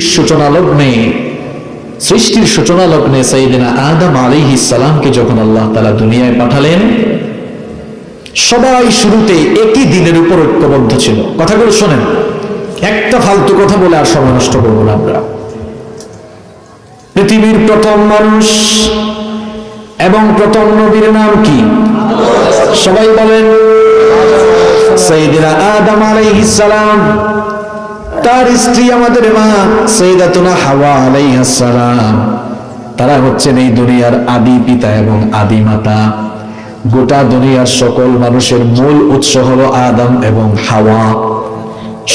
সূচনা লগ্নে সৃষ্টির সূচনা লগ্নে সাইদিনা আদম আলাইহিস সালামকে যখন আল্লাহ তাআলা দুনিয়ায় পাঠালেন, সবাই শুরুতে একই দিনের উপর ঐক্যবদ্ধ ছিল। কথাগুলো শোনেন। একটা ফালতু কথা বলে আর সময় নষ্ট করব না আমরা। পৃথিবীর প্রথম মানুষ এবং প্রথম নবীর নাম কি? সবাই বলেন সাইদিনা আদম আলাইহিস সালাম। তার স্ত্রী আমাদের মা সৈদাতুনা হাওয়া আলাইহিস সালাম। তারা হচ্ছেন এই দুনিয়ার আদি পিতা এবং আদি মাতা। গোটা দুনিয়ার সকল মানুষের মূল উৎস হলো আদম এবং হাওয়া।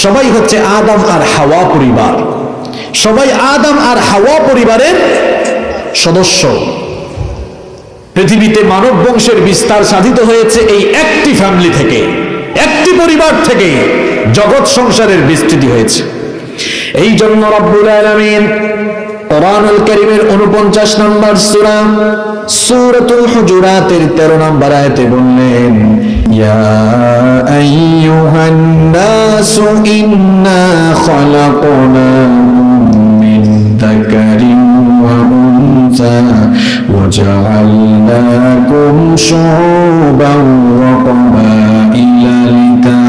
সবাই হচ্ছে আদম আর হাওয়া পরিবার। সবাই আদম আর হাওয়া পরিবারের সদস্য। পৃথিবীতে মানব বংশের বিস্তার সাধিত হয়েছে এই একটি ফ্যামিলি থেকে, একটি পরিবার থেকে। জগৎ সংসারের বিস্তৃতি হয়েছে এই জন্য রব্বুল আলামিন কোরআনুল কারীমের 49 নম্বর সূরা সূরাতুল হুজুরাতের 13 নম্বর আয়াতে বললেন ইয়া আইয়ুহান নাসু ইন্না খালাকনাকুম মিন যাকারিন ওয়া উনসা وجعلناكم شعوبا وقبائل لتعارفوا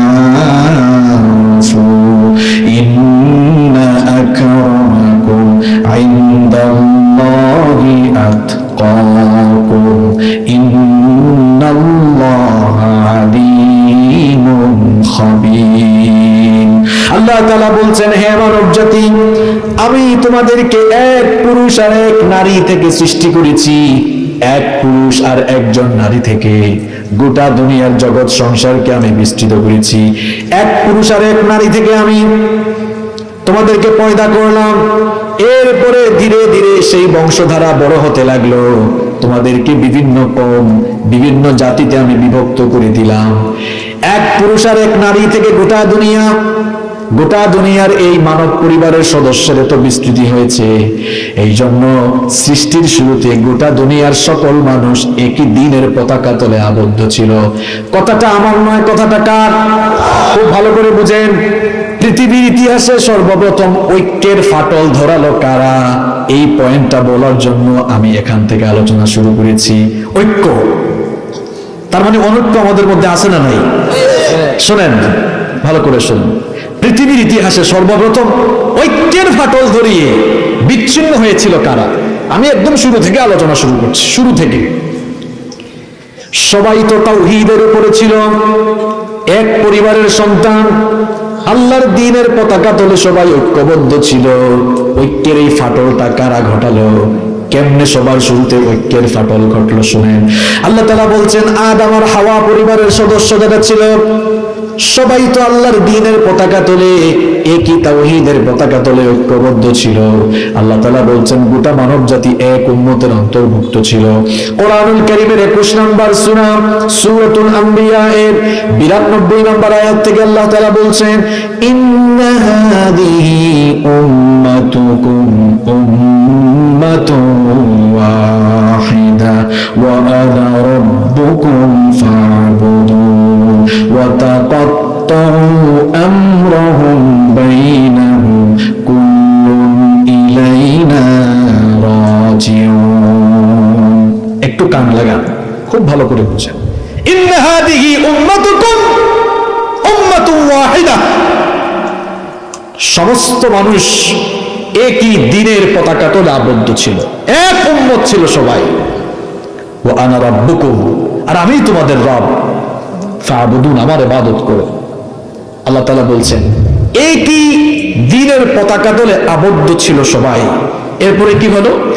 আল্লাহ বলছেন, হে মানব জাতি, আমি তোমাদেরকে এক পুরুষ আর এক নারী থেকে সৃষ্টি করেছি, এক পুরুষ আর একজন নারী থেকে। গোটা দুনিয়ার জগৎ সংসারকে আমি বিস্তৃত করেছি। এক পুরুষ আর এক নারী থেকে আমি তোমাদেরকে পয়দা করলাম। এরপরে ধীরে ধীরে সেই বংশধারা বড় হতে লাগল। তোমাদেরকে বিভিন্ন কম বিভিন্ন জাতিতে আমি বিভক্ত করে দিলাম। এক পুরুষ আর এক নারী থেকে গোটা দুনিয়া, গোটা দুনিয়ার এই মানব পরিবারের সদস্যের এত বিস্তৃতি হয়েছে। এই জন্য সৃষ্টির শুরুতে গোটা দুনিয়ার সকল মানুষ একই দিনের পতাকা তলে আবদ্ধ ছিল। কথাটা আমার নয়, কথাটা কার? খুব ভালো করে বুঝেন। পৃথিবীর ইতিহাসে সর্বপ্রথম ঐক্যের ফাটল ধরালো কারা? এই পয়েন্টটা বলার জন্য আমি এখান থেকে আলোচনা শুরু করেছি। ঐক্য। তার মানে অনৈক্য আমাদের মধ্যে আছে না নাই? শোনেন, ভালো করে শুনুন। পৃথিবীর ইতিহাসে সর্বপ্রথম ঐক্যের ফাটল ধরিয়ে বিচ্ছিন্ন হয়েছিল কারা? আমি একদম শুরু থেকে আলোচনা শুরু করছি, শুরু থেকে। সবাই তো তাওহীদের উপরে ছিল। এক পরিবারের সন্তান, আল্লাহর দিনের পতাকা তোলে সবাই ঐক্যবদ্ধ ছিল। ঐক্যের এই ফাটলটা কারা ঘটালো? কেমনে সবার শুরুতে ঐক্যের ফাটল ঘটলো শুনেন। আল্লাহ তালা বলছেন আদম আর হাওয়া পরিবারের সদস্য যারা ছিল, সবাই তো আল্লাহর দিনের পতাকা তোলে, একই তাওহীদের পতাকা তোলে ঐক্যবদ্ধ ছিল। আল্লাহ তালা বলছেন, গোটা মানব জাতি এক উম্মতের অন্তর্ভুক্ত ছিল। কোরআনুল কারীমের 21 নম্বর সূরা, সূরাতুল আম্বিয়া এর 92 নম্বর আয়াত থেকে আল্লাহ তাআলা বলছেন, ইন্না হাদিহি উম্মাতুকুম উম্মাতুন ওয়াহিদা ওয়া আনা রাব্বুকুম ফা'বুদুন ওয়া تقطعوا أمرهم بينهم كل إلينا راجعون একটু কান লাগান খুব ভালো করে বুঝেন ইন্না হাদিহি উম্মাতুকুম উম্মাতুন ওয়াহিদা সমস্ত মানুষ একই দিনের পতাকা তোলে আবদ্ধ ছিল। এক উম্মত ছিল সবাই। ও আনা রাব্বুকুম, আর আমি তোমাদের রব। ফাবুদুন, আমার ইবাদত করো। আল্লাহ তাআলা বলছেন, একই দিনের পতাকা তোলে আবদ্ধ ছিল সবাই। এরপরে কি হলো?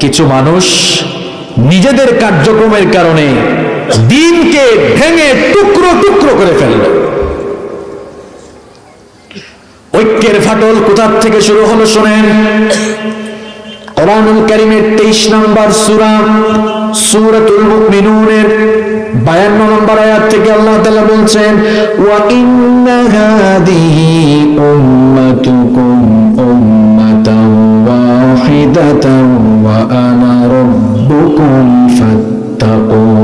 কিছু মানুষ নিজেদের কার্যক্রমের কারণে দিনকে ভেঙে টুকরো টুকরো করে ফেলল। ঐক্যের ফাটল কোথার থেকে শুরু হলো শোনেন। কোরআনুল 23 নম্বর সূরা 52 নম্বর আয়াত থেকে আল্লাহ বলছেন, ওয়া উম্মাতুকুম ওয়া আনা রাব্বুকুম ফাত্তাকুন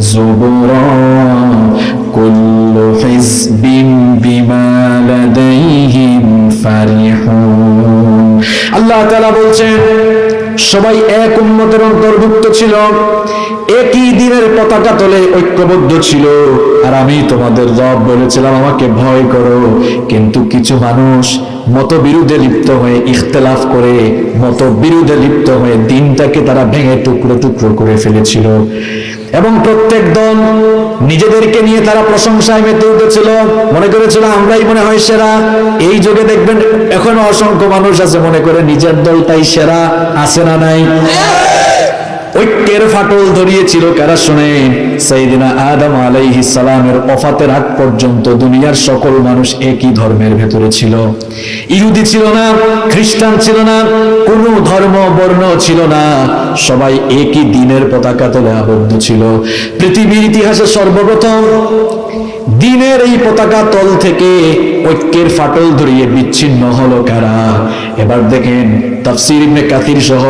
زبرا كل حزب بما لديهم فرحون. আল্লাহ তাআলা বলছেন, সবাই এক উন্মতের অন্তর্ভুক্ত ছিল, একই দিনের পতাকা তলে ঐক্যবদ্ধ ছিল। আর আমি তোমাদের রব বলেছিলাম, আমাকে ভয় করো। কিন্তু কিছু মানুষ মত বিরুদ্ধে লিপ্ত হয়ে ইখতলাফ করে মত বিরুদ্ধে লিপ্ত হয়ে দিনটাকে তারা ভেঙে টুকরো টুকরো করে ফেলেছিল। এবং প্রত্যেক দল নিজেদেরকে নিয়ে তারা প্রশংসায় মেতে উঠেছিল। মনে করেছিল, আমরাই মনে হয় সেরা। এই যুগে দেখবেন, এখনও অসংখ্য মানুষ আছে মনে করে, নিজের দলটাই সেরা আছে না নাই? ঐক্যের ফাটল ধরিয়েছিল কারা শুনে সেইদিনা আদম আলাইহিস সালামের অফাতের আগ পর্যন্ত দুনিয়ার সকল মানুষ একই ধর্মের ভেতরে ছিল। ইহুদি ছিল না, খ্রিস্টান ছিল না, কোন ধর্ম বর্ণ ছিল না, সবাই একই দিনের পতাকা তলে আবদ্ধ ছিল। পৃথিবীর ইতিহাসে সর্বপ্রথম দিনের এই পতাকা তল থেকে ঐক্যের ফাটল ধরিয়ে বিচ্ছিন্ন হলো কারা? এবার দেখেন তাফসির ইবনে কাথির সহ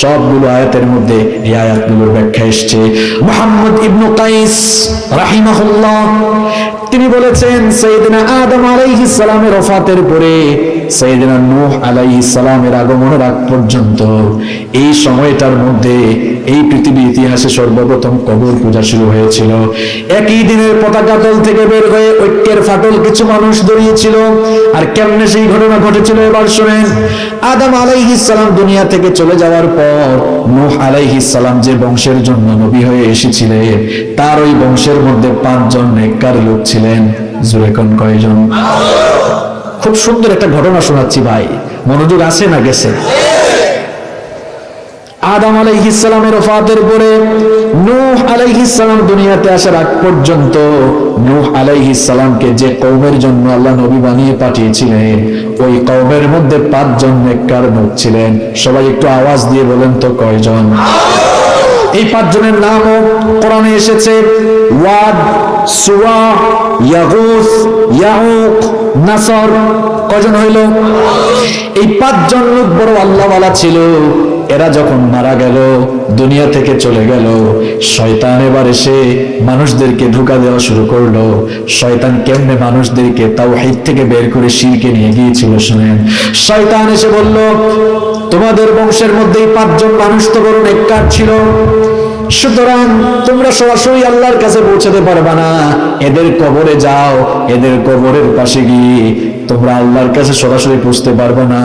সবগুলো আয়াতের মধ্যে এই আয়াতগুলোর ব্যাখ্যা এসেছে। মোহাম্মদ ইবনু কাইস রাহিমাহুল্লাহ তিনি বলেছেন, সৈয়দিনা আদম আলাইহিস সালামের ওফাতের পরে সৈয়দিনা নূহ আলাইহিস সালামের আগমনের আগ পর্যন্ত এই সময়টার মধ্যে এই পৃথিবীর ইতিহাসে সর্বপ্রথম কবর পূজা শুরু হয়েছিল। একই দিনের পতাকা তল থেকে বের হয়ে ঐক্যের ফাটল কিছু মানুষ দাঁড়িয়েছিল আর কেমনে সেই ঘটনা ঘটেছিল এবার শুনেন, আদম আলাইহিস সালাম দুনিয়া থেকে চলে যাওয়ার পর নূহ আলাইহিস সালাম যে বংশের জন্য নবী হয়ে এসেছিলেন, তার ওই বংশের মধ্যে পাঁচজন নেককার লোক ছিলেন জুড়ে কোন কয়জন? খুব সুন্দর একটা ঘটনা শোনাচ্ছি ভাই। মনোযোগ আছে না গেছে? আদম আলাইহিসসালামের ওফাতের পরে নূহ আলাইহিসসালাম দুনিয়াতে আসার আগ পর্যন্ত নূহ আলাইহিসসালামকে যে কওমের জন্য আল্লাহ নবী বানিয়ে পাঠিয়েছিলেন, ওই কওমের মধ্যে পাঁচজন নেককার লোক ছিলেন। সবাই একটু আওয়াজ দিয়ে বলেন তো কয়জন? এই পাঁচজনের নামও কোরআনে এসেছে। ওয়াদ, সুয়া, ইয়াগুস ইয়াউক নাসর কজন হইল? এই পাঁচজন লোক বড় আল্লাহওয়ালা ছিল। এরা যখন মারা গেল, দুনিয়া থেকে চলে গেল, শয়তান এবার এসে মানুষদেরকে ধোকা দেওয়া শুরু করল। শয়তান কেমনে মানুষদেরকে তাওহীদ থেকে বের করে শিরকে নিয়ে গিয়েছিল শুনেন? শয়তান এসে বলল, তোমাদের বংশের মধ্যেই পাঁচজন মানুষ তো বড় নেককার ছিল। সুতরাং তোমরা সরাসরি আল্লাহর কাছে পৌঁছাতে পারবা না। এদের কবরে যাও, এদের কবরের পাশে গিয়ে তোমরা আল্লাহর কাছে সরাসরি পৌঁছতে পারবে না।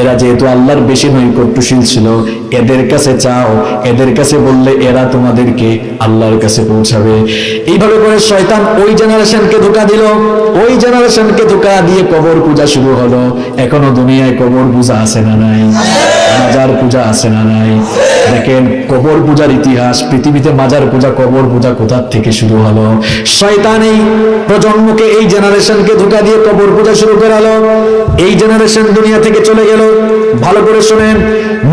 এরা যেহেতু আল্লাহর বেশি নৈকট্যশীল ছিল, এদের কাছে চাও, এদের কাছে বললে এরা তোমাদেরকে আল্লাহর কাছে পৌঁছাবে। এইভাবে করে শয়তান ওই জেনারেশনকে ধোকা দিল, ওই জেনারেশনকে ধোকা দিয়ে কবর পূজা শুরু হলো। এখনও দুনিয়ায় কবর পূজা আছে না নাই? মাজার পূজা আছে না নাই? দেখেন, কবর পূজার ইতিহাস, পৃথিবীতে মাজার পূজা, কবর পূজা কোথার থেকে শুরু হলো? শয়তান এই প্রজন্মকে, এই জেনারেশনকে ধোকা দিয়ে কবর পূজা শুরু করালো এই জেনারেশন দুনিয়া থেকে চলে গেল। ভালো করে শোনেন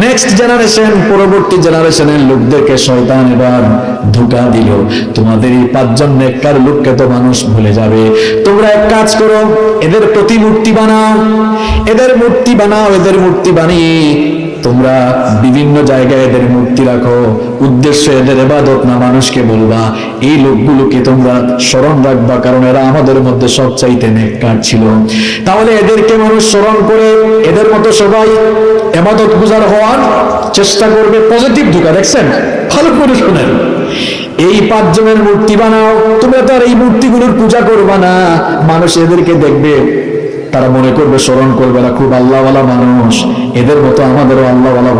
নেক্সট জেনারেশন পরবর্তী জেনারেশনের লোকদেরকে শয়তান এবার ধোকা দিল। তোমাদের এই পাঁচজন নেককার লোককে তো মানুষ ভুলে যাবে। তোমরা এক কাজ করো, এদের প্রতিমূর্তি বানাও, এদের মূর্তি বানাও, এদের মূর্তি বানিয়ে তোমরা বিভিন্ন জায়গায় এদের মূর্তি রাখো। উদ্দেশ্য এদের এবাদত না মানুষকে বলবা। এই লোকগুলোকে তোমরা স্মরণ রাখবা, কারণ এরা আমাদের মধ্যে সব চাইতে নেককার ছিল। তাহলে এদেরকে মানুষ স্মরণ করে এদের মতো সবাই এবাদত গুজার হওয়ার চেষ্টা করবে। পজিটিভ ঢুকা দেখছেন? ভালো করে শোনেন। এই পাঁচজনের মূর্তি বানাও, তোমরা তো আর এই মূর্তিগুলোর পূজা করবা না। মানুষ এদেরকে দেখবে। তারা মনে করবে স্মরণ করবে না, খুব আল্লাহওয়ালা মানুষ। এদের মতো আমাদেরও আল্লাহওয়ালা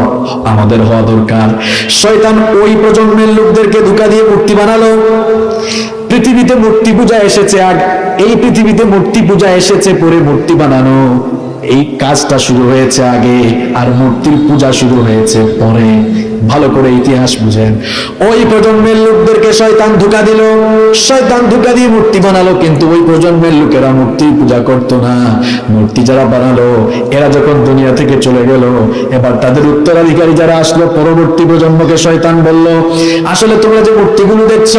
আমাদের হওয়া দরকার। শয়তান ওই প্রজন্মের লোকদেরকে ধোকা দিয়ে মূর্তি বানালো। পৃথিবীতে মূর্তি পূজা এসেছে আর এই পৃথিবীতে মূর্তি পূজা এসেছে পরে মূর্তি বানানো। এই কাজটা শুরু হয়েছে আগে আর মূর্তির পূজা শুরু হয়েছে পরে। ভালো করে ইতিহাস বুঝেন। ওই প্রজন্মের লোকদেরকে শয়তান ধোকা দিল। শয়তান ধোকা দিয়ে মূর্তি বানালো, কিন্তু ওই প্রজন্মের লোকেরা মূর্তির পূজা করত না। মূর্তি যারা বানালো, এরা যখন দুনিয়া থেকে চলে গেল, এবার তাদের উত্তরাধিকারী যারা আসলো, পরবর্তী প্রজন্মকে শয়তান বলল, আসলে তোমরা যে মূর্তিগুলো দেখছ,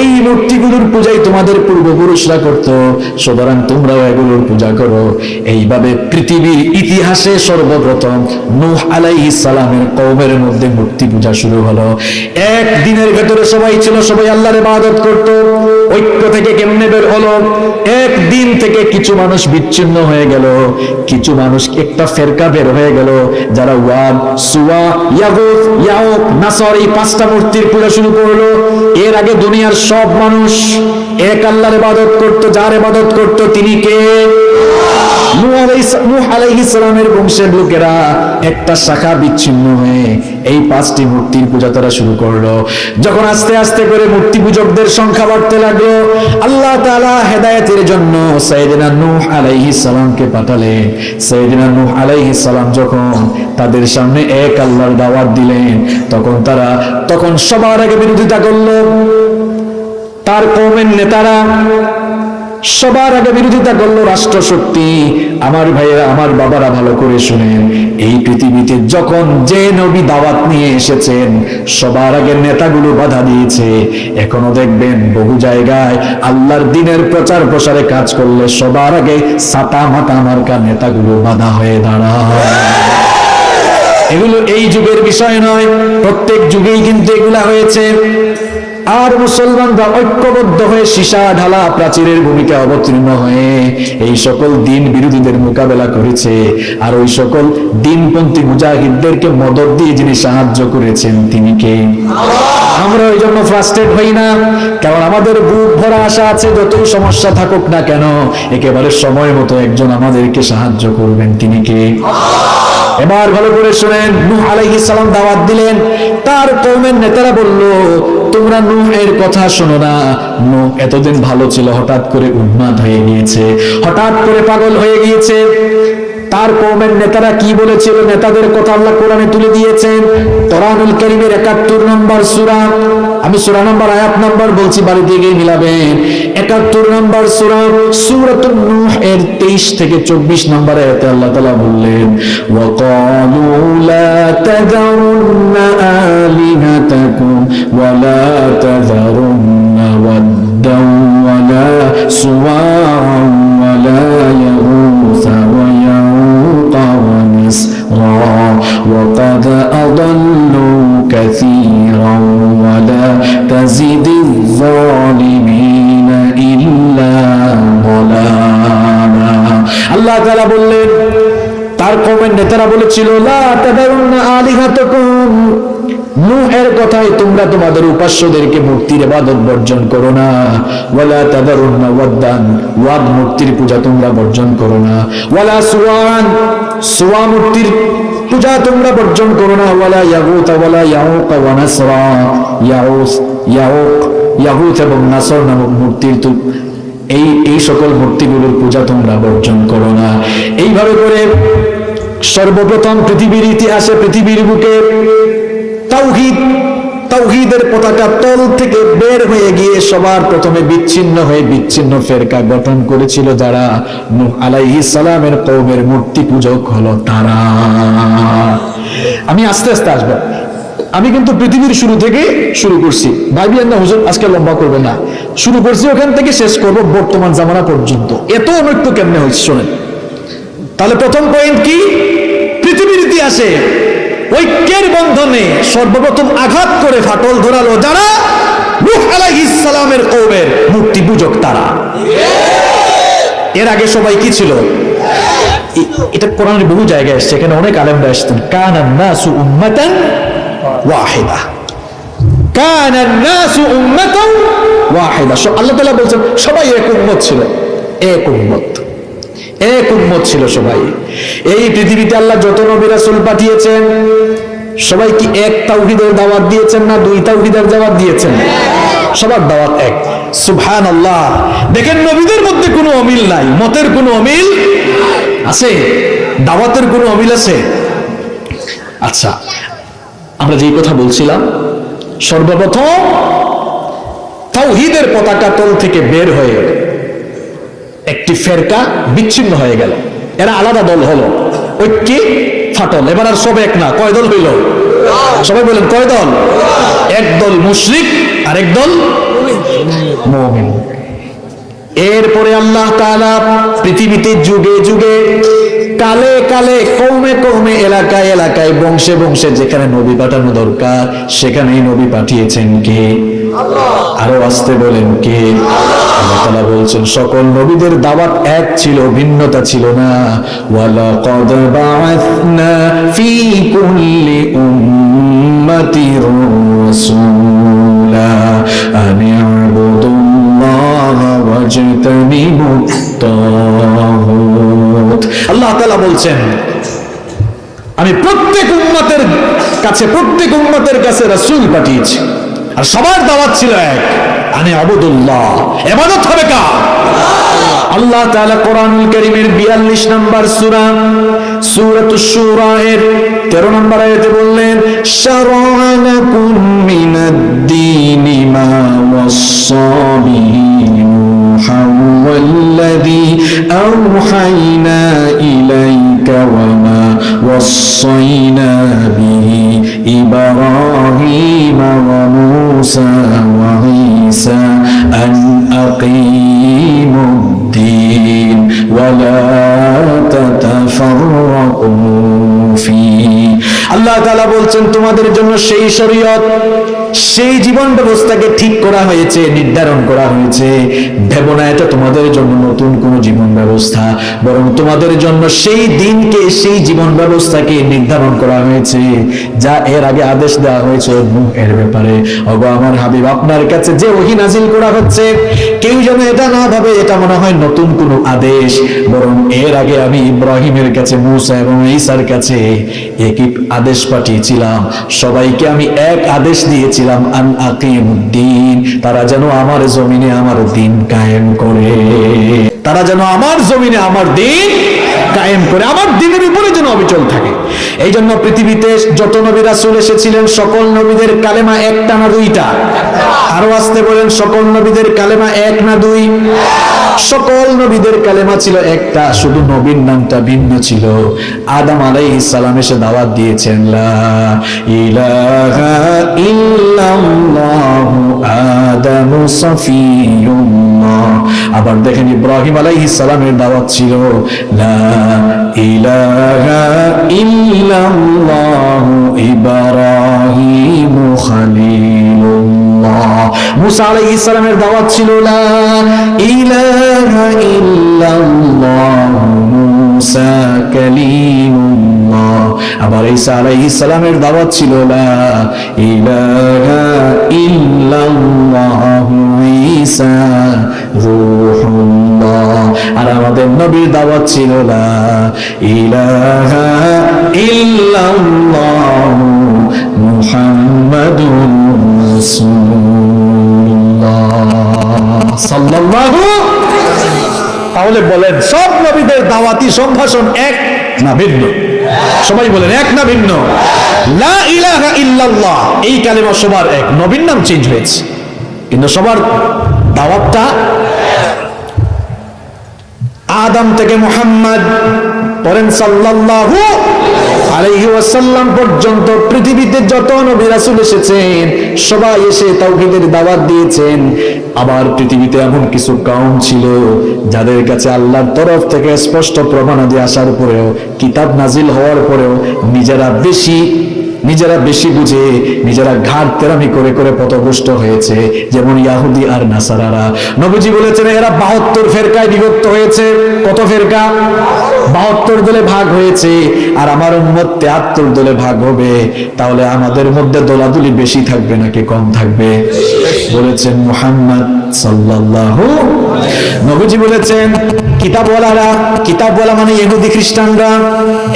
এই মূর্তিগুলোর পূজাই তোমাদের পূর্বপুরুষরা করত। সুতরাং তোমরাও এগুলোর পূজা করো। এইভাবে পৃথিবীর ইতিহাসে সর্বপ্রথম নূহ আলাইহিস সালামের কওমের মধ্যে মূর্তি পূজা শুরু হলো। এক দিনের ভেতরে সবাই ছিল, সবাই আল্লাহর ইবাদত করত। ঐক্য থেকে কেমনে বের হলো? এক দিন থেকে কিছু মানুষ বিচ্ছিন্ন হয়ে গেল। কিছু মানুষ একটা ফেরকা বের হয়ে গেল, যারা ওয়াদ, সুয়া, ইয়াগুত, ইয়াউক, নাসর এই পাঁচটা মূর্তির পূজা শুরু করল। এর আগে দুনিয়ার সব মানুষ এক আল্লাহর ইবাদত করত, যার ইবাদত করত তিনি কে? নূহ আলাইহিস- সালামের বংশের লোকেরা একটা শাখা বিচ্ছিন্ন হয়ে এই পাঁচটি মূর্তির পূজা তারা শুরু করল। যখন আস্তে আস্তে করে মূর্তি পূজকদের সংখ্যা বাড়তে লাগল, আল্লাহ তাআলা হেদায়েতের জন্য নূহ আলাইহিস সালামকে পাঠালেন। সাইয়েদনা নূহ আলাইহিস সালাম যখন তাদের সামনে এক আল্লাহর দাওয়াত দিলেন, তখন তারা তখন সবার আগে বিরোধিতা করল। তার কৌমের নেতারা সবার আগে বিরোধিতা করল রাষ্ট্র শক্তি আমার ভাইয়েরা, আমার বাবারা ভালো করে শুনেন। এই পৃথিবীতে যখন যে নবী দাওয়াত নিয়ে এসেছেন, সবার আগে নেতাগুলো বাধা দিয়েছে। এখনও দেখবেন বহু জায়গায় আল্লাহর দিনের প্রচার প্রসারে কাজ করলে সবার আগে সাতা মাতা মার্কা নেতাগুলো বাধা হয়ে দাঁড়ায়। এগুলো এই যুগের বিষয় নয়। প্রত্যেক যুগেই কিন্তু এগুলা হয়েছে। আর মুসলমানরা ঐক্যবদ্ধ হয়ে সীসা ঢালা প্রাচীরের ভূমিকা অবতীর্ণ হয়ে এই সকল দিন বিরোধীদের মোকাবেলা করেছে। আর ওই সকল দিনপন্থী মুজাহিদদেরকে মদত দিয়ে যিনি সাহায্য করেছেন, তিনি কে? আমরা ওই জন্য ফ্রাস্ট্রেট হই না। কারণ আমাদের বুক ভরা আশা আছে, যতই সমস্যা থাকুক না কেন, একেবারে সময় মতো একজন আমাদেরকে সাহায্য করবেন, তিনি কে? এবার ভালো করে শুনেন, নূহ আলাইহিস সালাম দাওয়াত দিলেন। তার কওমের নেতারা বলল, তোমরা এর কথা শোনো না। নুহ এতদিন ভালো ছিল, হঠাৎ করে উন্মাদ হয়ে গিয়েছে। হঠাৎ করে পাগল হয়ে গিয়েছে। তার কওমের নেতারা কি বলেছিল? নেতাদের কথা আল্লাহ কোরআনে তুলে দিয়েছেন। কোরআনুল কারীমের 71 নম্বর সূরা। আমি সূরা নম্বর, আয়াত নম্বর বলছি বাড়িতে গিয়ে মিলাবেন। 71 নম্বর সূরা, সূরাতুন নূহ এর 23 থেকে 24 নম্বর আয়াতে আল্লাহ তালা বললেন তাযারুন্না ওয়াদ্দান ওয়া ونسرا وقد أضلوا كثيرا ولا تزد الظالمين إلا ضلالا আল্লাহ তাআলা বললেন তার কমের নেতারা বলেছিল লা তাদারুন্না আলিহাতাকুম নূহের কথায় তোমরা তোমাদের উপাস্যদেরকে মূর্তির বর্জন করো না। ওয়ালা ওয়াদ্দান, ওয়াদ মূর্তির পূজা তোমরা বর্জন করো না। ওয়ালা সুওয়ান সুওয়া মূর্তির পূজা তোমরা বর্জন করো না। ওয়ালা ইয়াগুত, ওয়ালা ইয়াউক ওয়া নাসরা। ইয়াউস, ইয়াউক, ইয়াগুত এবং নাসর নামক মূর্তির এই এই সকল মূর্তিগুলোর পূজা তোমরা বর্জন করো না। এইভাবে করে সর্বপ্রথম পৃথিবীর ইতিহাসে পৃথিবীর বুকে তাওহীদ, তাওহীদের পতাকা তল থেকে বের হয়ে গিয়ে সবার প্রথমে বিচ্ছিন্ন হয়ে বিচ্ছিন্ন ফেরকা গঠন করেছিল যারা। নূহ আলাইহিস সালামের কওমের মূর্তি পূজক হলো তারা। আমি আস্তে আস্তে আসব। আমি কিন্তু পৃথিবীর শুরু থেকে শুরু করছি। ভাইবিয়ান না হুজুর, আজকে লম্বা করবে না। শুরু করছি ওখান থেকে, শেষ করব বর্তমান জামানা পর্যন্ত। এত অনৈক্য কেমনে হয়েছে, শোনেন? তাহলে প্রথম পয়েন্ট কি? পৃথিবীর ইতিহাসে ঐক্যের বন্ধনে সর্বপ্রথম আঘাত করে ফাটল ধরালো যারা? নূহ আলাইহিস সালামের কওমের মূর্তি পূজক তারা। এর আগে সবাই কি ছিল? এটা কোরআনের বহু জায়গায় এসছে, এখানে অনেক আলেমরা আসতেন কানান নাসু উম্মাতান ওয়াহিদা। কানান নাসু উম্মাতান ওয়াহিদা। আল্লাহ তাআলা বলছেন, সবাই এক উম্মত ছিল। এক উম্মত। এক উম্মত ছিল সবাই। এই পৃথিবীতে আল্লাহ যত নবী রাসূল পাঠিয়েছেন, সবাই কি এক তাওহীদের দাওয়াত দিয়েছেন না দুই তাওহীদের দাওয়াত দিয়েছেন? সবার দাওয়াত এক। সুবহান আল্লাহ দেখেন নবীদের মধ্যে কোনো অমিল নাই, মতের কোনো অমিল আছে, দাওয়াতের কোনো অমিল আছে। আচ্ছা আমরা যেই কথা বলছিলাম, সর্বপ্রথম তাওহীদের পতাকা তল থেকে বের হয়ে একটি ফেরকা বিচ্ছিন্ন হয়ে গেল। এরা আলাদা দল হলো। ঐক্যে ফাটল। এবার আর সব এক না। কয় দল হইল? সবাই বলেন, কয় দল? এক দল মুশরিক আর এক দল এরপরে আল্লাহ তাআলা পৃথিবীতে যুগে যুগে কালে কালে, কৌমে কৌমে এলাকায় এলাকায় বংশে বংশে যেখানে নবী পাঠানো দরকার, সেখানেই নবী পাঠিয়েছেন কে? আরও আসতে বলেন কে? আল্লাহ বলছেন, সকল নবীদের দাওয়াত এক ছিল, ভিন্নতা ছিল না। আল্লাহ বলছেন, আমি প্রত্যেক উম্মতের কাছে, প্রত্যেক উম্মতের কাছে রাসূল পাঠিয়েছি। আর সবার দাওয়াত ছিল এক, আনে আবুদুল্লাহ। এবাদত হবে কা আল্লাহ তাআলা কোরআনুল কারীমের 42 নম্বর সূরা, সূরাতুশ শূরা এর 13 নম্বর আয়াতে বললেন শারা'লাকুম মিনাদ-দীনি মা ওয়াসসা বিহি নূহা ইলাইহি وما وصينا به إبراهيم وموسى وعيسى أن أقيموا الدين ولا تتفرقوا. আল্লাহ তাআলা বলছেন, তোমাদের জন্য সেই শরীয়ত, সেই জীবন ব্যবস্থাকে ঠিক করা হয়েছে, নির্ধারণ করা হয়েছে। ভেবো না, এটা তোমাদের জন্য নতুন কোন জীবন ব্যবস্থা। বরং তোমাদের জন্য সেই দিনকে, সেই জীবন ব্যবস্থাকে নির্ধারণ করা হয়েছে, যা এর আগে আদেশ দেওয়া হয়েছে এর ব্যাপারে অগো আমার হাবিব, আপনার কাছে যে ওহী নাজিল করা হচ্ছে, কেউ যেন এটা না ভাবে, এটা মনে হয় নতুন কোনো আদেশ। বরং এর আগে আমি ইব্রাহিমের কাছে, মুসা এবং ঈসার কাছে একই আদেশ পাঠিয়েছিলাম। সবাইকে আমি এক আদেশ দিয়েছিলাম, আন আকিমুদ্দিন, তারা যেন আমার জমিনে আমার দিন কায়েম করে। তারা যেন আমার জমিনে আমার দিন কায়েম করে, আমার দিনের উপরে যেন অবিচল থাকে। এই জন্য পৃথিবীতে যত নবী রাসূল এসেছিলেন, সকল নবীদের কালেমা একটা না দুইটা। আরও আসতে বলেন, সকল নবীদের কালেমা এক না দুই? সকল নবীদের কালেমা ছিল একটা, শুধু নবীর নামটা ভিন্ন ছিল। আদম আলাইহিস সালাম এসে দাওয়াত দিয়েছেন ইলাহা ইল্লাল্লাহু আদামু সফিয়ুল্লাহ আবার দেখেন ইব্রাহিম আলাইহিস সালামের দাওয়াত ছিল, লা ইলাহা ইল্লাল্লাহু ইব্রাহিম খলিলুল্লাহ। মুসা আলাইহিস সালামের দাওয়াত ছিল, লা ইলাহা ইল্লাল্লাহু মুসা কালিমুল্লাহ। আবার ঈসা আলাইহিস সালামের দাওয়াত ছিল, লা ইলাহা ইল্লাল্লাহু আর আমাদের নবীর দাওয়াত ছিল ইলাহা তাহলে বলেন, সব নবীদের দাওয়াতি সম্ভাষণ এক না ভিন্ন? সবাই বলেন, এক না ভিন্ন? লা ইলাহা ইল্লাল্লাহ, এই কালেমা সবার এক। নবীর নাম চেঞ্জ হয়েছে। কিন্তু সবার দাওয়াতটা আদম থেকে মুহাম্মদ পরেন সাল্লাল্লাহু আলাইহি পর্যন্ত পৃথিবীতে যত নবী রাসূল এসেছেন, সবাই এসে তাওহীদের দাওয়াত দিয়েছেন। আবার পৃথিবীতে এমন কিছু কাউম ছিল যাদের কাছে আল্লাহর তরফ থেকে স্পষ্ট প্রমাণাদি আসার পরেও, কিতাব নাজিল হওয়ার পরেও নিজেরা বেশি নিজেরা বেশি বুঝে, নিজেরা ঘাট তেরামি করে করে পথভ্রষ্ট হয়েছে, যেমন ইয়াহুদি আর নাসারারা। নবীজি বলেছেন, এরা বাহাত্তর ফেরকায় বিভক্ত হয়েছে। কত ফেরকা? বাহাত্তর দলে ভাগ হয়েছে, আর আমার উম্মত তেহাত্তর দলে ভাগ হবে। তাহলে আমাদের মধ্যে দোলাদুলি বেশি থাকবে নাকি কম থাকবে? বলেছেন মুহাম্মদ সাল্লাল্লাহু নবীজি বলেছেন, কিতাবওয়ালারা, কিতাবওয়ালা মানে ইহুদি খ্রিস্টানরা,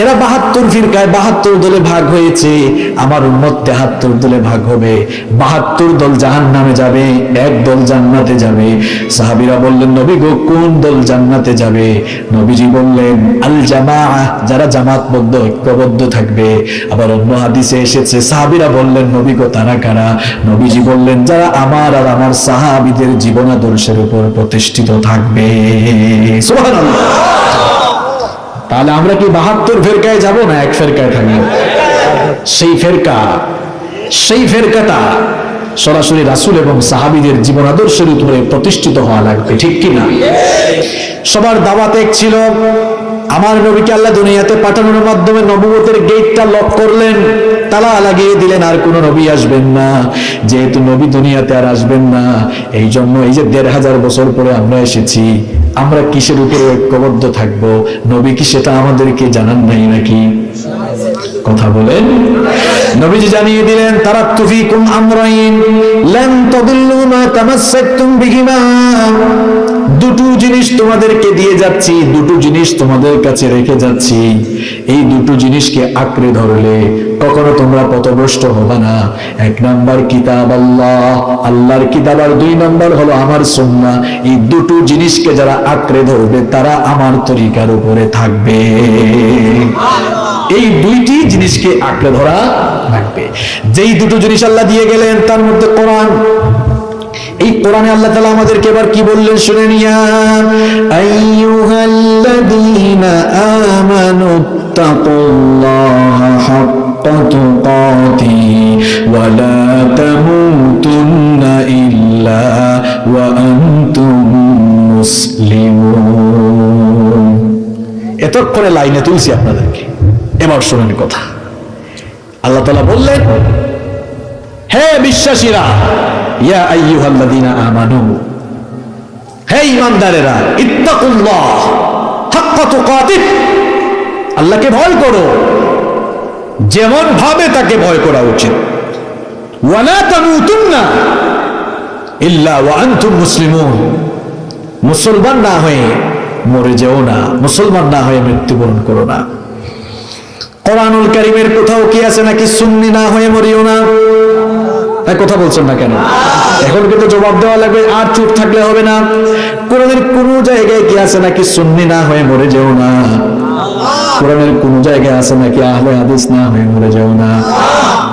এরা বাহাত্তর ফিরকায় বাহাত্তর দলে ভাগ হয়েছে। আমার উম্মত তেহাত্তর দলে ভাগ হবে, বাহাত্তর দল জাহান নামে যাবে, এক দল জান্নাতে যাবে। সাহাবিরা বললেন, নবী গো, কোন দল জান্নাতে যাবে? নবীজি বললেন, আল জামা যারা জামাতবদ্ধ, ঐক্যবদ্ধ থাকবে। আবার অন্য হাদিসে এসেছে, সাহাবিরা বললেন, নবী গো, তারা কারা? নবীজি বললেন, যারা আমার আর আমার সাহাবিদের জীবনাদর্শের উপর প্রতিষ্ঠিত থাকবে। তাহলে আমরা কি বাহাত্তর ফেরকায় যাব না এক ফেরকায় থাকব? সেই ফেরকা, সেই ফেরকাটা সরাসরি রাসুল এবং সাহাবিদের জীবন আদর্শের উপরে প্রতিষ্ঠিত হওয়া লাগবে, ঠিক কিনা? সবার দাওয়াত এক ছিল আমার নবীকে আল্লাহ দুনিয়াতে পাঠানোর মাধ্যমে নবুয়তের গেটটা লক করলেন, তালা লাগিয়ে দিলেন, আর কোনো নবী আসবেন না। যেহেতু নবী দুনিয়াতে আর আসবেন না এই জন্য এই যে দেড় হাজার বছর পরে আমরা এসেছি, আমরা কিসের উপরে ঐক্যবদ্ধ থাকব? নবী কি সেটা আমাদেরকে জানান নাই নাকি? কথা বলেন। নবীজি জানিয়ে দিলেন তারা তুফিকুম আমরাইন, লান তাদিল্লু তামাসসাকতুম বিহিমা। তোমাদেরকে দিয়ে যাচ্ছি, দুটো জিনিস তোমাদের কাছে রেখে যাচ্ছি। এই দুটো জিনিসকে আঁকড়ে ধরলে কখনো তোমরা পথভ্রষ্ট হবে না। এক নাম্বার কিতাব আল্লাহ, আল্লাহর কিতাব আর দুই নাম্বার হলো আমার সুন্না এই দুটো জিনিসকে যারা আঁকড়ে ধরবে, তারা আমার তরিকার উপরে থাকবে। এই দুইটি জিনিসকে আঁকড়ে ধরা লাগবে। যেই দুটো জিনিস আল্লাহ দিয়ে গেলেন, তার মধ্যে কোরআন এই কোরআনে আল্লাহ তাআলা আমাদেরকে এবার কি বললেন শুনে নিয়া আইয়ুহাল্লাযীনা আমানু তাকুল্লাহা হাক্কা তুকাতি ওয়া লা তামুতুন্না ইল্লা ওয়া আনতুম মুসলিমুন। এতক্ষণে লাইনে তুলছি আপনাদেরকে। এবার শোনেন কথা। আল্লাহ তাআলা বললেন হে বিশ্বাসীরা, ইয়া আইয়ুহাল্লাযীনা আমানু, হে ঈমানদারেরা ইত্তাকুল্লাহ, হাক্কা তুকাতিহ, আল্লাহকে ভয় করো। যেমন ভাবে তাকে ভয় করা উচিত। ওয়ালা তামুতুন্না ইল্লা ওয়া আনতুম মুসলিমুন। মুসলমান না হয়ে মরে যেও না, মুসলমান না হয়ে মৃত্যুবরণ করো না। কোরআনুল কারিমের কোথাও কি আছে নাকি সুন্নি না হয়ে মরিও না? এই কথা বলছেন না কেন? এখন কিন্তু জবাব দেওয়া লাগবে, আর চুপ থাকলে হবে না। কোরআনের কোন জায়গায় কি আছে নাকি সুন্নি না হয়ে মরে যেও না? কোরআনের কোন জায়গায় আছে নাকি আহলে হাদিস না হয়ে মরে যেও না?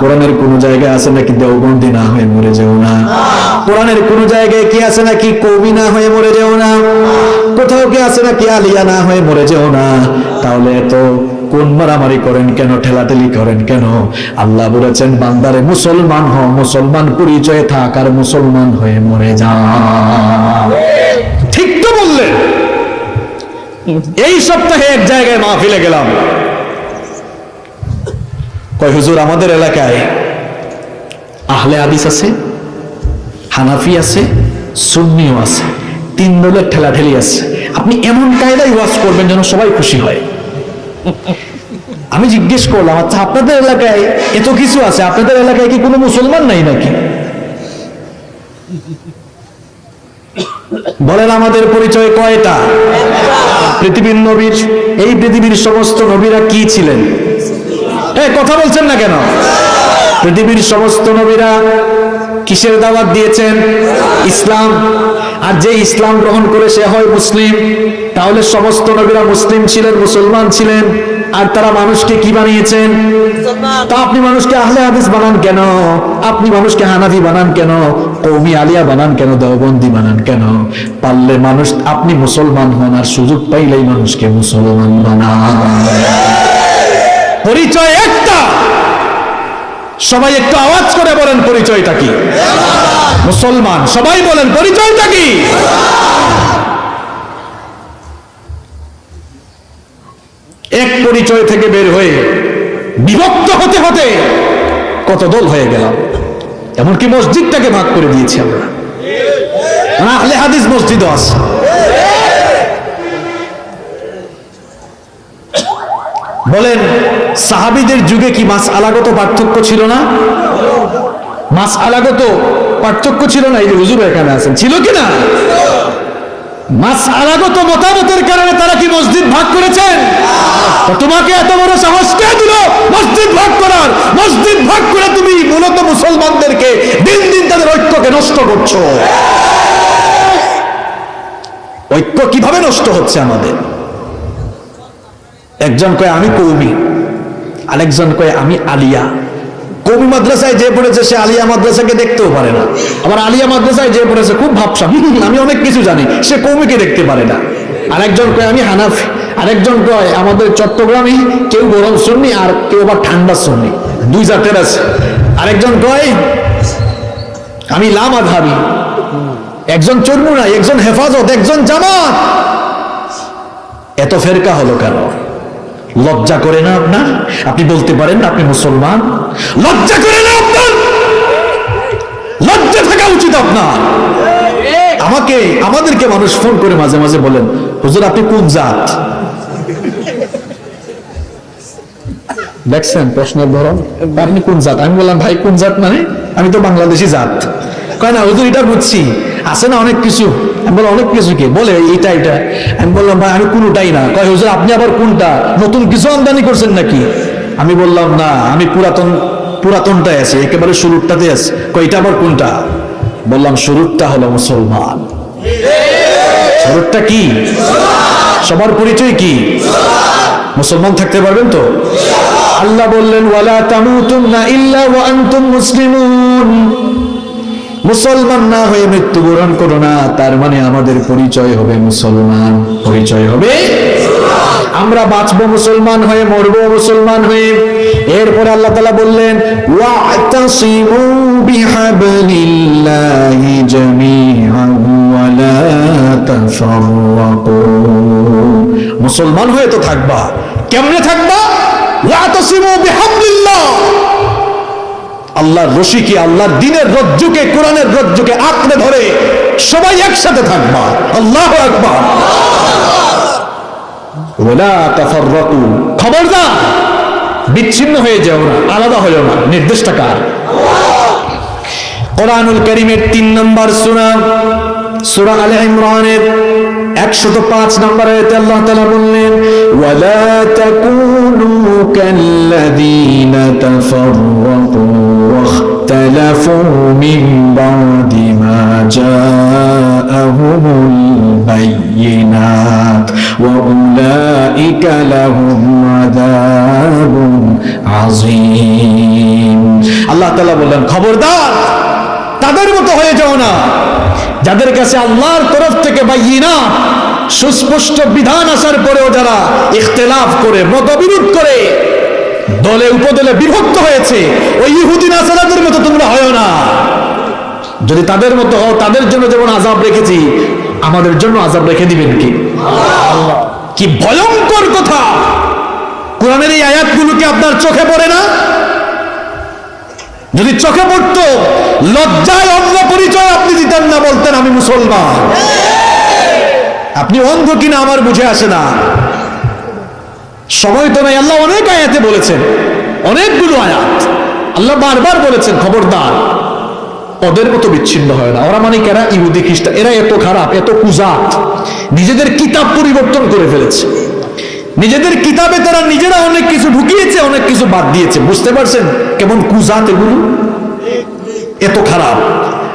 কোরআনের কোন জায়গায় আছে নাকি দেওবন্দি না হয়ে মরে যেও না? কোরআনের কোন জায়গায় কি আছে নাকি কবি না হয়ে মরে যেও না? কোথাও কি আছে নাকি আলিয়া না হয়ে মরে যেও না? তাহলে এত কোন মারামারি করেন কেন? ঠেলাঠেলি করেন কেন? আল্লাহ বলেছেন, বান্দারে মুসলমান হ মুসলমান পরিচয়ে থাক আর মুসলমান হয়ে মরে যা। ঠিক তো বললেন এই সপ্তাহে এক জায়গায় মাহফিলে গেলাম। কয়, হুজুর, আমাদের এলাকায় আহলে আদিস আছে, হানাফি আছে, সুন্নিও আছে, তিন দলের ঠেলাঠেলি আছে। আপনি এমন কায়দায় ওয়াজ করবেন যেন সবাই খুশি হয়। আমি জিজ্ঞেস করলাম আচ্ছা আপনাদের এলাকায় এত কিছু আছে? আপনাদের এলাকায় কি কোনো মুসলমান নাই নাকি? বলেন, আমাদের পরিচয় কয়টা? পৃথিবীর নবীর, এই পৃথিবীর সমস্ত নবীরা কি ছিলেন? এই কথা বলছেন না কেন? পৃথিবীর সমস্ত নবীরা কিসের দাওয়াত দিয়েছেন? ইসলাম। আর যে ইসলাম গ্রহণ করে সে হয় মুসলিম তাহলে সমস্ত নবীরা মুসলিম ছিলেন মুসলমান ছিলেন আর তারা মানুষকে কি বানিয়েছেন? তা আপনি মানুষকে আহলে হাদিস বানান কেন? আপনি মানুষকে হানাফি বানান কেন? কৌমি আলিয়া বানান কেন? দেওবন্দি বানান কেন? পারলে মানুষ আপনি মুসলমান হন আর সুযোগ পাইলেই মানুষকে মুসলমান বানান। পরিচয় একটা! সবাই একটু আওয়াজ করে বলেন, পরিচয়টা কি? মুসলমান, সবাই বলেন, পরিচয়টা কি? এক পরিচয় থেকে বের হয়ে বিভক্ত হতে হতে কত দল হয়ে গেলাম। এমনকি মসজিদটাকে ভাগ করে দিয়েছি আমরা। হাদিস মসজিদও আছে। বলেন, সাহাবিদের যুগে কি মাস আলাগত পার্থক্য ছিল না? মাস আলাগত পার্থক্য ছিল না? এই যে হুজুর এখানে আছেন, ছিল কি না? মাস আলাগত মতামতের কারণে তারা কি মসজিদ ভাগ করেছেন? তোমাকে এত বড় সাহস কে দিল মসজিদ ভাগ করার? মসজিদ ভাগ করে তুমি মূলত মুসলমানদেরকে দিন দিন তাদের ঐক্যকে নষ্ট করছ। ঐক্য কীভাবে নষ্ট হচ্ছে আমাদের? একজন কয়, আমি কৌমি। আরেকজন কয়, আমি আলিয়া। কবি মাদ্রাসায় যে পড়েছে, সে আলিয়া মাদ্রাসাকে দেখতেও পারে না। আবার আলিয়া মাদ্রাসায় যে পড়েছে, খুব ভাবসাম আমি অনেক কিছু জানি, সে কৌমিকে দেখতে পারে না। আরেকজন কয়, আমি হানাফি। আরেকজন কয়, আমাদের চট্টগ্রামে কেউ গরম শুননি আর কেউ আবার ঠান্ডা শুননি দুই জাতের আছে। আরেকজন কয়, আমি লামা ধাবি একজন চর্মুনা একজন হেফাজত, একজন জামাত। এত ফেরকা হলো কেন? লজ্জা করে না আপনার আপনি বলতে পারেন না আপনি মুসলমান? লজ্জা করে না আপনার? লজ্জা থাকা উচিত আপনার। আমাকে, আমাদেরকে মানুষ ফোন করে মাঝে মাঝে বলেন, হুজুর, আপনি কোন জাত? দেখছেন প্রশ্নের ধরন? আপনি কোন জাত? আমি বললাম, ভাই, কোন জাত মানে? আমি তো বাংলাদেশি জাত। কয় না, হুজুর, এটা বুঝছি। আছে না অনেক কিছু? আমি বললাম, অনেক কিছু কি? বলে এটা এটা আমি বললাম, ভাই, আমি কোনোটাই না। কয়, হুজুর, আপনি আবার কোনটা? নতুন কিছু আমদানি করছেন নাকি? আমি বললাম, না, আমি পুরাতন, পুরাতনটাই আছে, একেবারে শুরুরটাতে আছে। কয়, এটা আবার কোনটা? বললাম, শুরুরটা হলো মুসলমান। শুরুরটা কি? সবার পরিচয় কি? মুসলমান থাকতে পারবেন তো? আল্লাহ বললেন, ওয়ালা তামুতুন্না ইল্লা ওয়া আনতুম মুসলিমুন। মুসলমান না হয়ে মৃত্যুবরণ করো না, তার মানে আমাদের পরিচয় হবে মুসলমান। পরিচয় হবে? আমরা বাঁচবো মুসলমান হয়ে, মরবো মুসলমান হয়ে। এরপরে আল্লাহ তালা বললেন ওয়া মুসলমান হয়ে তো থাকবা। কেমনে থাকবা? ওয়াতাসিমু বিহাবলিল্লাহ। আল্লাহর রশিকে, আল্লাহর দিনের রজ্জুকে, কোরআনের রজ্জুকে আঁকড়ে ধরে সবাই একসাথে থাকবা। আল্লাহ তাফাররাকু। খবরদার, বিচ্ছিন্ন হয়ে যাও না, আলাদা হয়েও না নির্দেশটা কার? কোরআনুল করিমের তিন নম্বর সূরা সূরা আলে ইমরানের একশত পাঁচ নম্বর আয়াতে আল্লাহ তাআলা বললেন, ওয়ালা তাকুনু কাল্লাযীনা তাফাররাকু। মিন বাদি মা জাআহুমুল বায়িনাত ওয়া উলাইকা লাহুম আযাবুন আযীম আল্লাহ তাআলা বললেন, খবরদার, তাদের মতো হয়ে যাও না। যাদের কাছে আল্লাহর তরফ থেকে বাইনা, সুস্পষ্ট বিধান আসার পরেও যারা ইখতিলাফ করে, মতবিরোধ করে দলে উপদলে বিভক্ত হয়েছে। ওই ইহুদি নাসারাদের মতো তোমরা হয় না। যদি তাদের মতো হও তাদের জন্য যেমন আজাব রেখেছি আমাদের জন্য আজাব রেখে দিবেন কি? কি ভয়ঙ্কর কথা! কোরআনের এই আয়াতগুলোকে আপনার চোখে পড়ে না? যদি চোখে পড়তো লজ্জায় অন্য পরিচয় আপনি দিতেন না বলতেন আমি মুসলমান। আপনি অন্ধ কিনা আমার বুঝে আসে না। সময় তো নাই, আল্লাহ অনেক আয়াতে বলেছেন, অনেকগুলো আয়াত। আল্লাহ বারবার বলেছেন, খবরদার ওদের মতো বিচ্ছিন্ন হয় না। ওরা মানে কেরা ইহুদি, খ্রিস্টান, এরা এত খারাপ, এত কুজাত। নিজেদের কিতাব পরিবর্তন করে ফেলেছে। নিজেদের কিতাবে তারা নিজেরা অনেক কিছু ঢুকিয়েছে, অনেক কিছু বাদ দিয়েছে। বুঝতে পারছেন কেমন কুজাত এগুলো? এত খারাপ।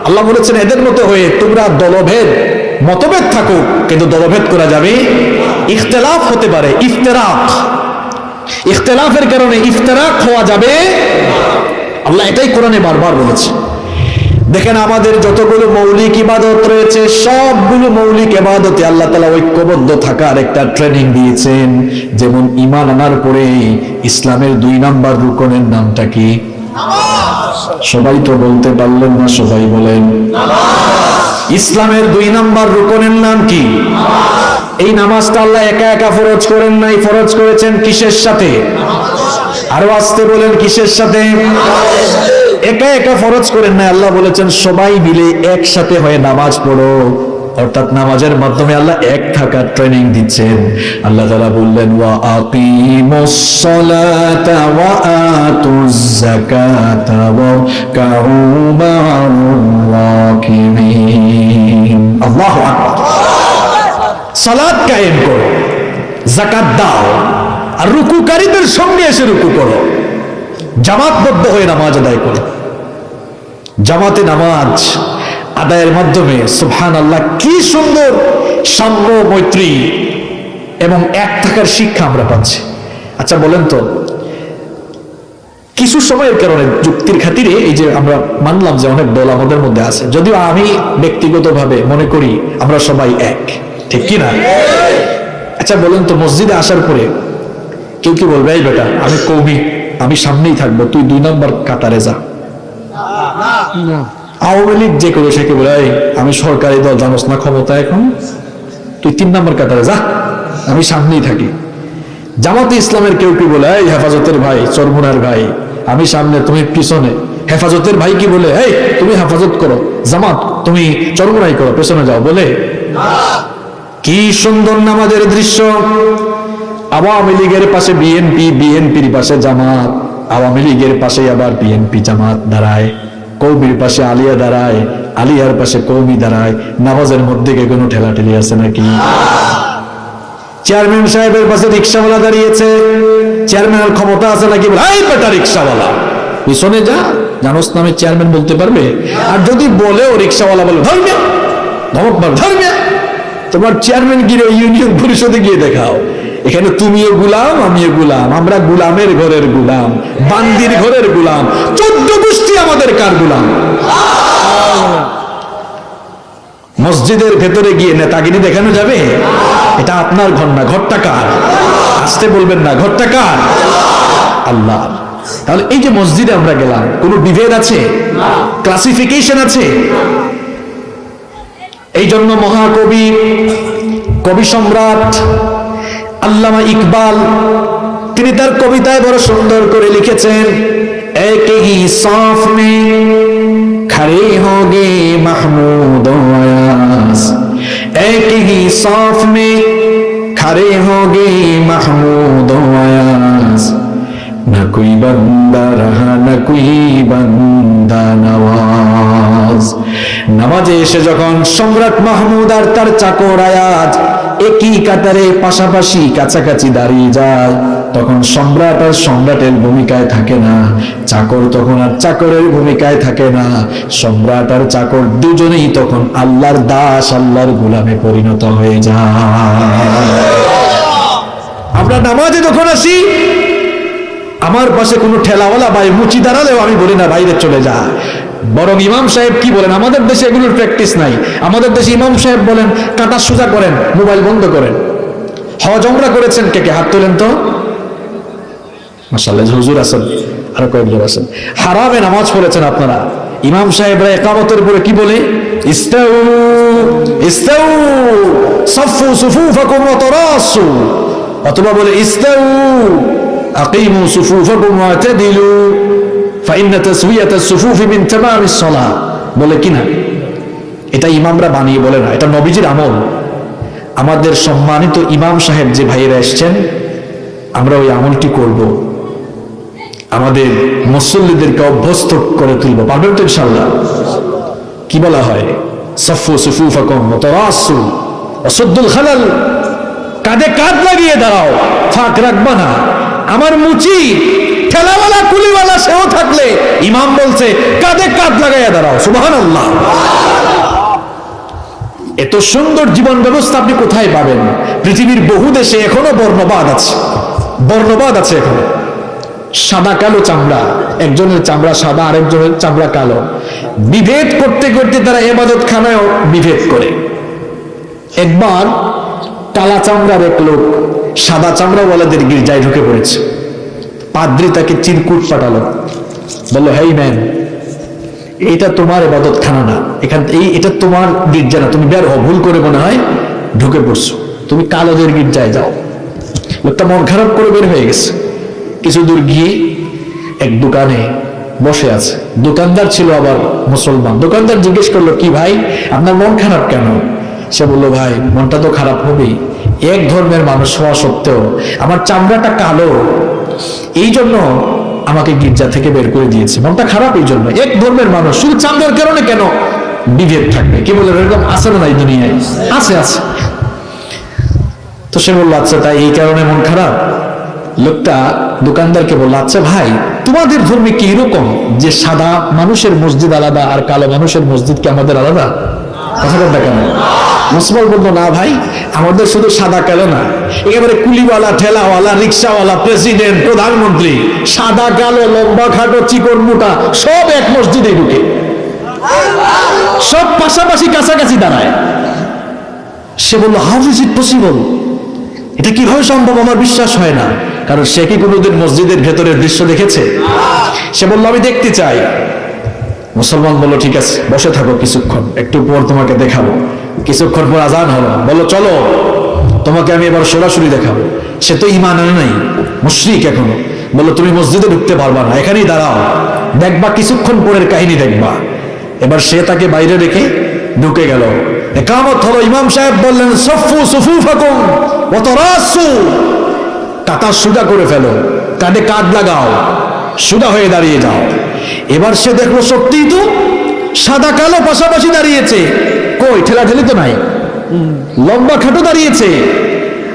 আল্লাহ বলেছেন, এদের মতো হয়ে তোমরা দলভেদ, মতভেদ থাকো, কিন্তু দলভেদ করা যাবে ইখতলাফ হতে পারে, ইফতেরাক। ইখতলাফের কারণে ইফতেরাক হওয়া যাবে। আল্লাহ এটাই কোরআনে বারবার বলেছে। দেখেন আমাদের যতগুলো মৌলিক ইবাদত রয়েছে, সবগুলো মৌলিক ইবাদতে আল্লাহ তালা ঐক্যবদ্ধ থাকার একটা ট্রেনিং দিয়েছেন। যেমন ইমান আনার পরে ইসলামের দুই নাম্বার রুকনের নামটা কি? সবাই তো বলতে পারলেন না, সবাই বলেন। ইসলামের দুই নাম্বার রুকনের নাম কি? এই নামাজটা আল্লাহ একা একা ফরজ করেন নাই, ফরজ করেছেন কিসের সাথে? আরও আসতে বলেন, কিসের সাথে? একা একা ফরজ করেন না আল্লাহ বলেছেন, সবাই মিলে একসাথে হয়ে নামাজ পড়ো। অর্থাৎ নামাজের মাধ্যমে আল্লাহ এক থাকার ট্রেনিং দিচ্ছেন। আল্লাহ তাআলা বললেন, ওয়া আকিমুস সালাতা ওয়া আতুজ যাকাতা ওয়া কাউ মা'আর রাকিবিন আল্লাহু আকবার। সালাত কায়েম করো জাকাত দাও, আর রুকুকারীদের সঙ্গে এসে রুকু করো, জামাতবদ্ধ হয়ে নামাজ আদায় করো। জামাতে নামাজ আদায়ের মাধ্যমে সুবহান আল্লাহ কি সুন্দর সাম্য মৈত্রী এবং এক থাকার শিক্ষা আমরা পাচ্ছি। আচ্ছা বলেন তো, কিছু সময়ের কারণে যুক্তির খাতিরে এই যে আমরা মানলাম যে অনেক দল আমাদের মধ্যে আছে, যদিও আমি ব্যক্তিগতভাবে মনে করি আমরা সবাই এক। ঠিক কি না? আচ্ছা বলুন তো মসজিদে আসার পরে কেউ কি বলবে এই বেটা আমি কৌমি আমি সামনেই থাকব তুই দুই নম্বর কাতারে যা। আওয়ামী লীগ যে করে সেকে বলে "এই, আমি সরকারি দল জানোস না ক্ষমতা এখন? তুই তিন নম্বর কাতারে যা আমি সামনেই থাকি। জামাতে ইসলামের কেউ কি বলে এই হেফাজতের ভাই চরমুনার ভাই আমি সামনে তুমি পিছনে। হেফাজতের ভাই কি বলে এই তুমি হেফাজত করো জামাত তুমি চরমুনাই করো পেছনে যাও। বলে কি সুন্দর নামাজের দৃশ্য। আওয়ামী লীগের পাশে বিএনপি, বিএনপির পাশে জামাত, আওয়ামী লীগের পাশে আবার বিএনপি জামাত দাঁড়ায়, কৌমির পাশে আলিয়া দাঁড়ায়, আলিয়ার পাশে কৌমি দাঁড়ায়, নামাজের মধ্যে কি কোনো ঠেলাঠেলি আছে নাকি? চেয়ারম্যান সাহেবের পাশে রিক্সাওয়ালা দাঁড়িয়েছে চেয়ারম্যানের ক্ষমতা আছে নাকি রিক্সাওয়ালা, পিছনে যা, জানোস নামে চেয়ারম্যান বলতে পারবে? আর যদি বলেও রিক্সাওয়ালা বলে, ধর্মিয়া, ধমক ধর্মিয়া। তোমার চেয়ারম্যান গিয়ে ইউনিয়ন পরিষদে গিয়ে দেখাও। এখানে তুমিও গুলাম, আমিও গুলাম। আমরা গুলামের ঘরের গুলাম, বান্দির ঘরের গুলাম। চোদ্দ গোষ্ঠী আমাদের কার গুলাম? মসজিদের ভেতরে গিয়ে নেতাগিরি দেখানো যাবে? এটা আপনার ঘর না, ঘরটা কার? আসতে বলবেন না, ঘরটা কার? আল্লাহ। তাহলে এই যে মসজিদে আমরা গেলাম, কোনো বিভেদ আছে? ক্লাসিফিকেশন আছে? এই জন্য মহাকবি, কবি সম্রাট আল্লামা ইকবাল, তিনি তার কবিতায় বড় সুন্দর করে লিখেছেন, এক হোগে এক সফ না কুই বন্দা রহা, না কুই বন্দা নামাজ নামাজে এসে যখন সম্রাট মাহমুদ আর তার চাকর আয়াজ একই কাতারে পাশাপাশি কাছাকাছি দাঁড়িয়ে যায়, তখন সম্রাট আর সম্রাটের ভূমিকায় থাকে না। চাকর তখন আর চাকরের ভূমিকায় থাকে না। সম্রাট আর চাকর দুজনেই তখন আল্লাহর দাস, আল্লাহর গুলামে পরিণত হয়ে যায়। আমরা নামাজে যখন আসি, আমার পাশে কোনো ঠেলাওয়ালা বা মুচি দাঁড়ালেও আমি বলি না, বাইরে চলে যা। বরং ইমাম সাহেব কি বলেন? আমাদের দেশে এগুলোর প্র্যাকটিস নাই। আমাদের দেশে ইমাম সাহেব বলেন, কাটা সোজা করেন, মোবাইল বন্ধ করেন। হজ আমরা করেছেন কে কে? হাত তোলেন তো। মাসাল্লাহ হুজুর আছেন, আরও কয়েকজন আছেন। হারামে নামাজ পড়েছেন আপনারা। ইমাম সাহেবরা একামতের উপরে কি বলে? ইস্তাউ ইস্তাউ, সফু সুফুফাকুম ওয়া তারাসু। অথবা বলে, ইস্তাউ, আকিমু সুফুফাকুম ওয়া তাদিলু। বলে কিনা এটা ইমামরা বানিয়ে বলে না, এটা নবীজির আমল। আমাদের সম্মানিত ইমাম সাহেব যে ভাইয়েরা এসছেন, আমরা ওই আমলটি করব। আমাদের মুসল্লিদেরকে অভ্যস্ত করে তুলব। পারবেন তো ইনশাল্লাহ কি বলা হয়? সফু সুফুফাকুম মুতারাসু অসদ্দুল খালাল। কাঁধে কাঁধ লাগিয়ে দাঁড়াও ফাঁক রাখবা না। আমার মুচি ঠেলাওয়ালা, কুলিওয়ালা সেও থাকলে ইমাম বলছে, কাঁধে কাঁধ লাগাইয়া দাঁড়াও। সুবহানাল্লাহ। এত সুন্দর জীবন ব্যবস্থা আপনি কোথায় পাবেন? পৃথিবীর বহু দেশে এখনও বর্ণবাদ আছে। বর্ণবাদ আছে এখনও। সাদা কালো চামড়া, একজনের চামড়া সাদা, আরেকজনের চামড়া কালো। বিভেদ করতে করতে তারা এবাদত খানায় বিভেদ করে। একবার কালা চামড়ার এক লোক সাদা চামড়াওয়ালাদের গির্জায় ঢুকে পড়েছে। পাদ্রি তাকে চিরকুট পাঠালো। বলল, হেই ম্যান এটা তোমার এবাদত খানা না। এখান এই, এটা তোমার গির্জা না। তুমি বের হও, ভুল করে মনে হয় ঢুকে পড়ছো। তুমি কালোদের গির্জায় যাও। লোকটা মন খারাপ করে বের হয়ে গেছে। কিছু দূর গিয়ে এক দোকানে বসে আছে। দোকানদার ছিল আবার মুসলমান। দোকানদার জিজ্ঞেস করল, কি ভাই, আপনার মন খারাপ কেন? সে বলল, ভাই, মনটা তো খারাপ হবেই। এক ধর্মের মানুষ হওয়া সত্ত্বেও আমার চামড়াটা কালো এই জন্য আমাকে গির্জা থেকে বের করে দিয়েছে। মনটা খারাপ এই জন্য। এক ধর্মের মানুষ। শুধু চামড়ার কারণে কেন বিভেদ থাকবে? কি বলে এরকম আছে না এই দুনিয়ায়? আছে আছে। তো সে বলল আচ্ছা তাই এই কারণে মন খারাপ? লোকটা দোকানদারকে বলল আচ্ছা ভাই, তোমাদের ধর্মে কি এরকম যে সাদা মানুষের মসজিদ আলাদা আর কালো মানুষের মসজিদ কি আমাদের আলাদা? কথা বলতে কেন? মুসলমান বলতো না ভাই, আমাদের শুধু সাদা কালো না, একেবারে কুলিওয়ালা, ঠেলাওয়ালা, রিক্সাওয়ালা, প্রেসিডেন্ট, প্রধানমন্ত্রী, সাদা, কালো, লম্বা, খাটো, চিকন, মোটা, সব এক মসজিদে ঢুকে। সব পাশাপাশি কাছাকাছি দাঁড়ায়। সে বলল হাউ ইজ ইট পসিবল এটা কীভাবে সম্ভব? আমার বিশ্বাস হয় না। কারণ সে কি কোনোদিন মসজিদের ভেতরের দৃশ্য দেখেছে? সে বলল, আমি দেখতে চাই। মুসলমান বলল, ঠিক আছে, বসে থাকো কিছুক্ষণ, একটু পর তোমাকে দেখাবো। কিছুক্ষণ পর আজান হলো, বলল, চলো, তোমাকে আমি এবার সরাসরি দেখাবো। সে তো ইমান আনে নাই, মুশরিক এখনও। বলল, তুমি মসজিদে ঢুকতে পারবা না, এখানেই দাঁড়াও, দেখবা, কিছুক্ষণ পরের কাহিনী দেখবা। এবার সে তাকে বাইরে রেখে ঢুকে গেল। একামত হলো, ইমাম সাহেব বললেন, সফু সুফু ফাকুম অত রাসু কাতার সুদা করে ফেলো, কাঁধে কাঠ লাগাও, সুদা হয়ে দাঁড়িয়ে যাও। এবার সে দেখল সত্যিই তো সাদা কালো পাশাপাশি দাঁড়িয়েছে। কই ঠেলা ঠেলি তো নাই। লম্বা খাটো দাঁড়িয়েছে।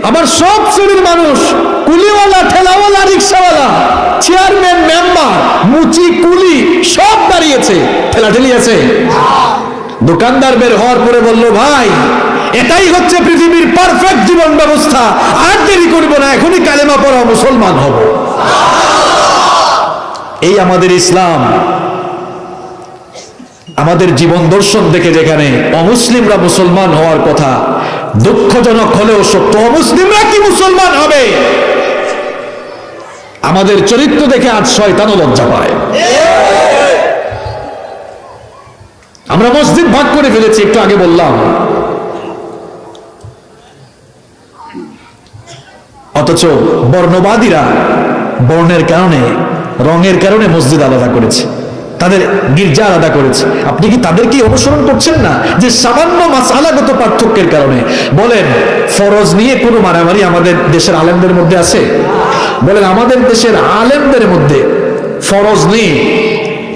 আবার সব শ্রেণির মানুষ, কুলিওয়ালা, ঠেলাওয়ালা, রিক্সাওয়ালা, চেয়ারম্যান, মেম্বার, মুচি, কুলি, সব দাঁড়িয়েছে। ঠেলা ঠেলি আছে। দোকানদার বের হওয়ার পরে বলল, ভাই, এটাই হচ্ছে পৃথিবীর পারফেক্ট জীবন ব্যবস্থা। আর দেরি করব না, এখনই কালেমা পড়া মুসলমান হব। এই আমাদের ইসলাম, আমাদের জীবন দর্শন দেখে যেখানে অমুসলিমরা মুসলমান হওয়ার কথা, দুঃখজনক হলেও সত্য, অমুসলিমরা কি মুসলমান হবে? আমাদের চরিত্র দেখে আজ শয়তানও লজ্জা পায়। আমরা মসজিদ ভাগ করে ফেলেছি, একটু আগে বললাম। অথচ বর্ণবাদীরা বর্ণের কারণে রঙের কারণে মসজিদ আলাদা করেছে, তাদের গির্জা আলাদা করেছে। আপনি কি তাদেরকে অনুসরণ করছেন না যে সামান্য মাসালাগত পার্থক্যের কারণে? বলেন, ফরজ নিয়ে কোনো মারামারি আমাদের দেশের আলেমদের মধ্যে আছে? বলেন, আমাদের দেশের আলেমদের মধ্যে ফরজ নিয়ে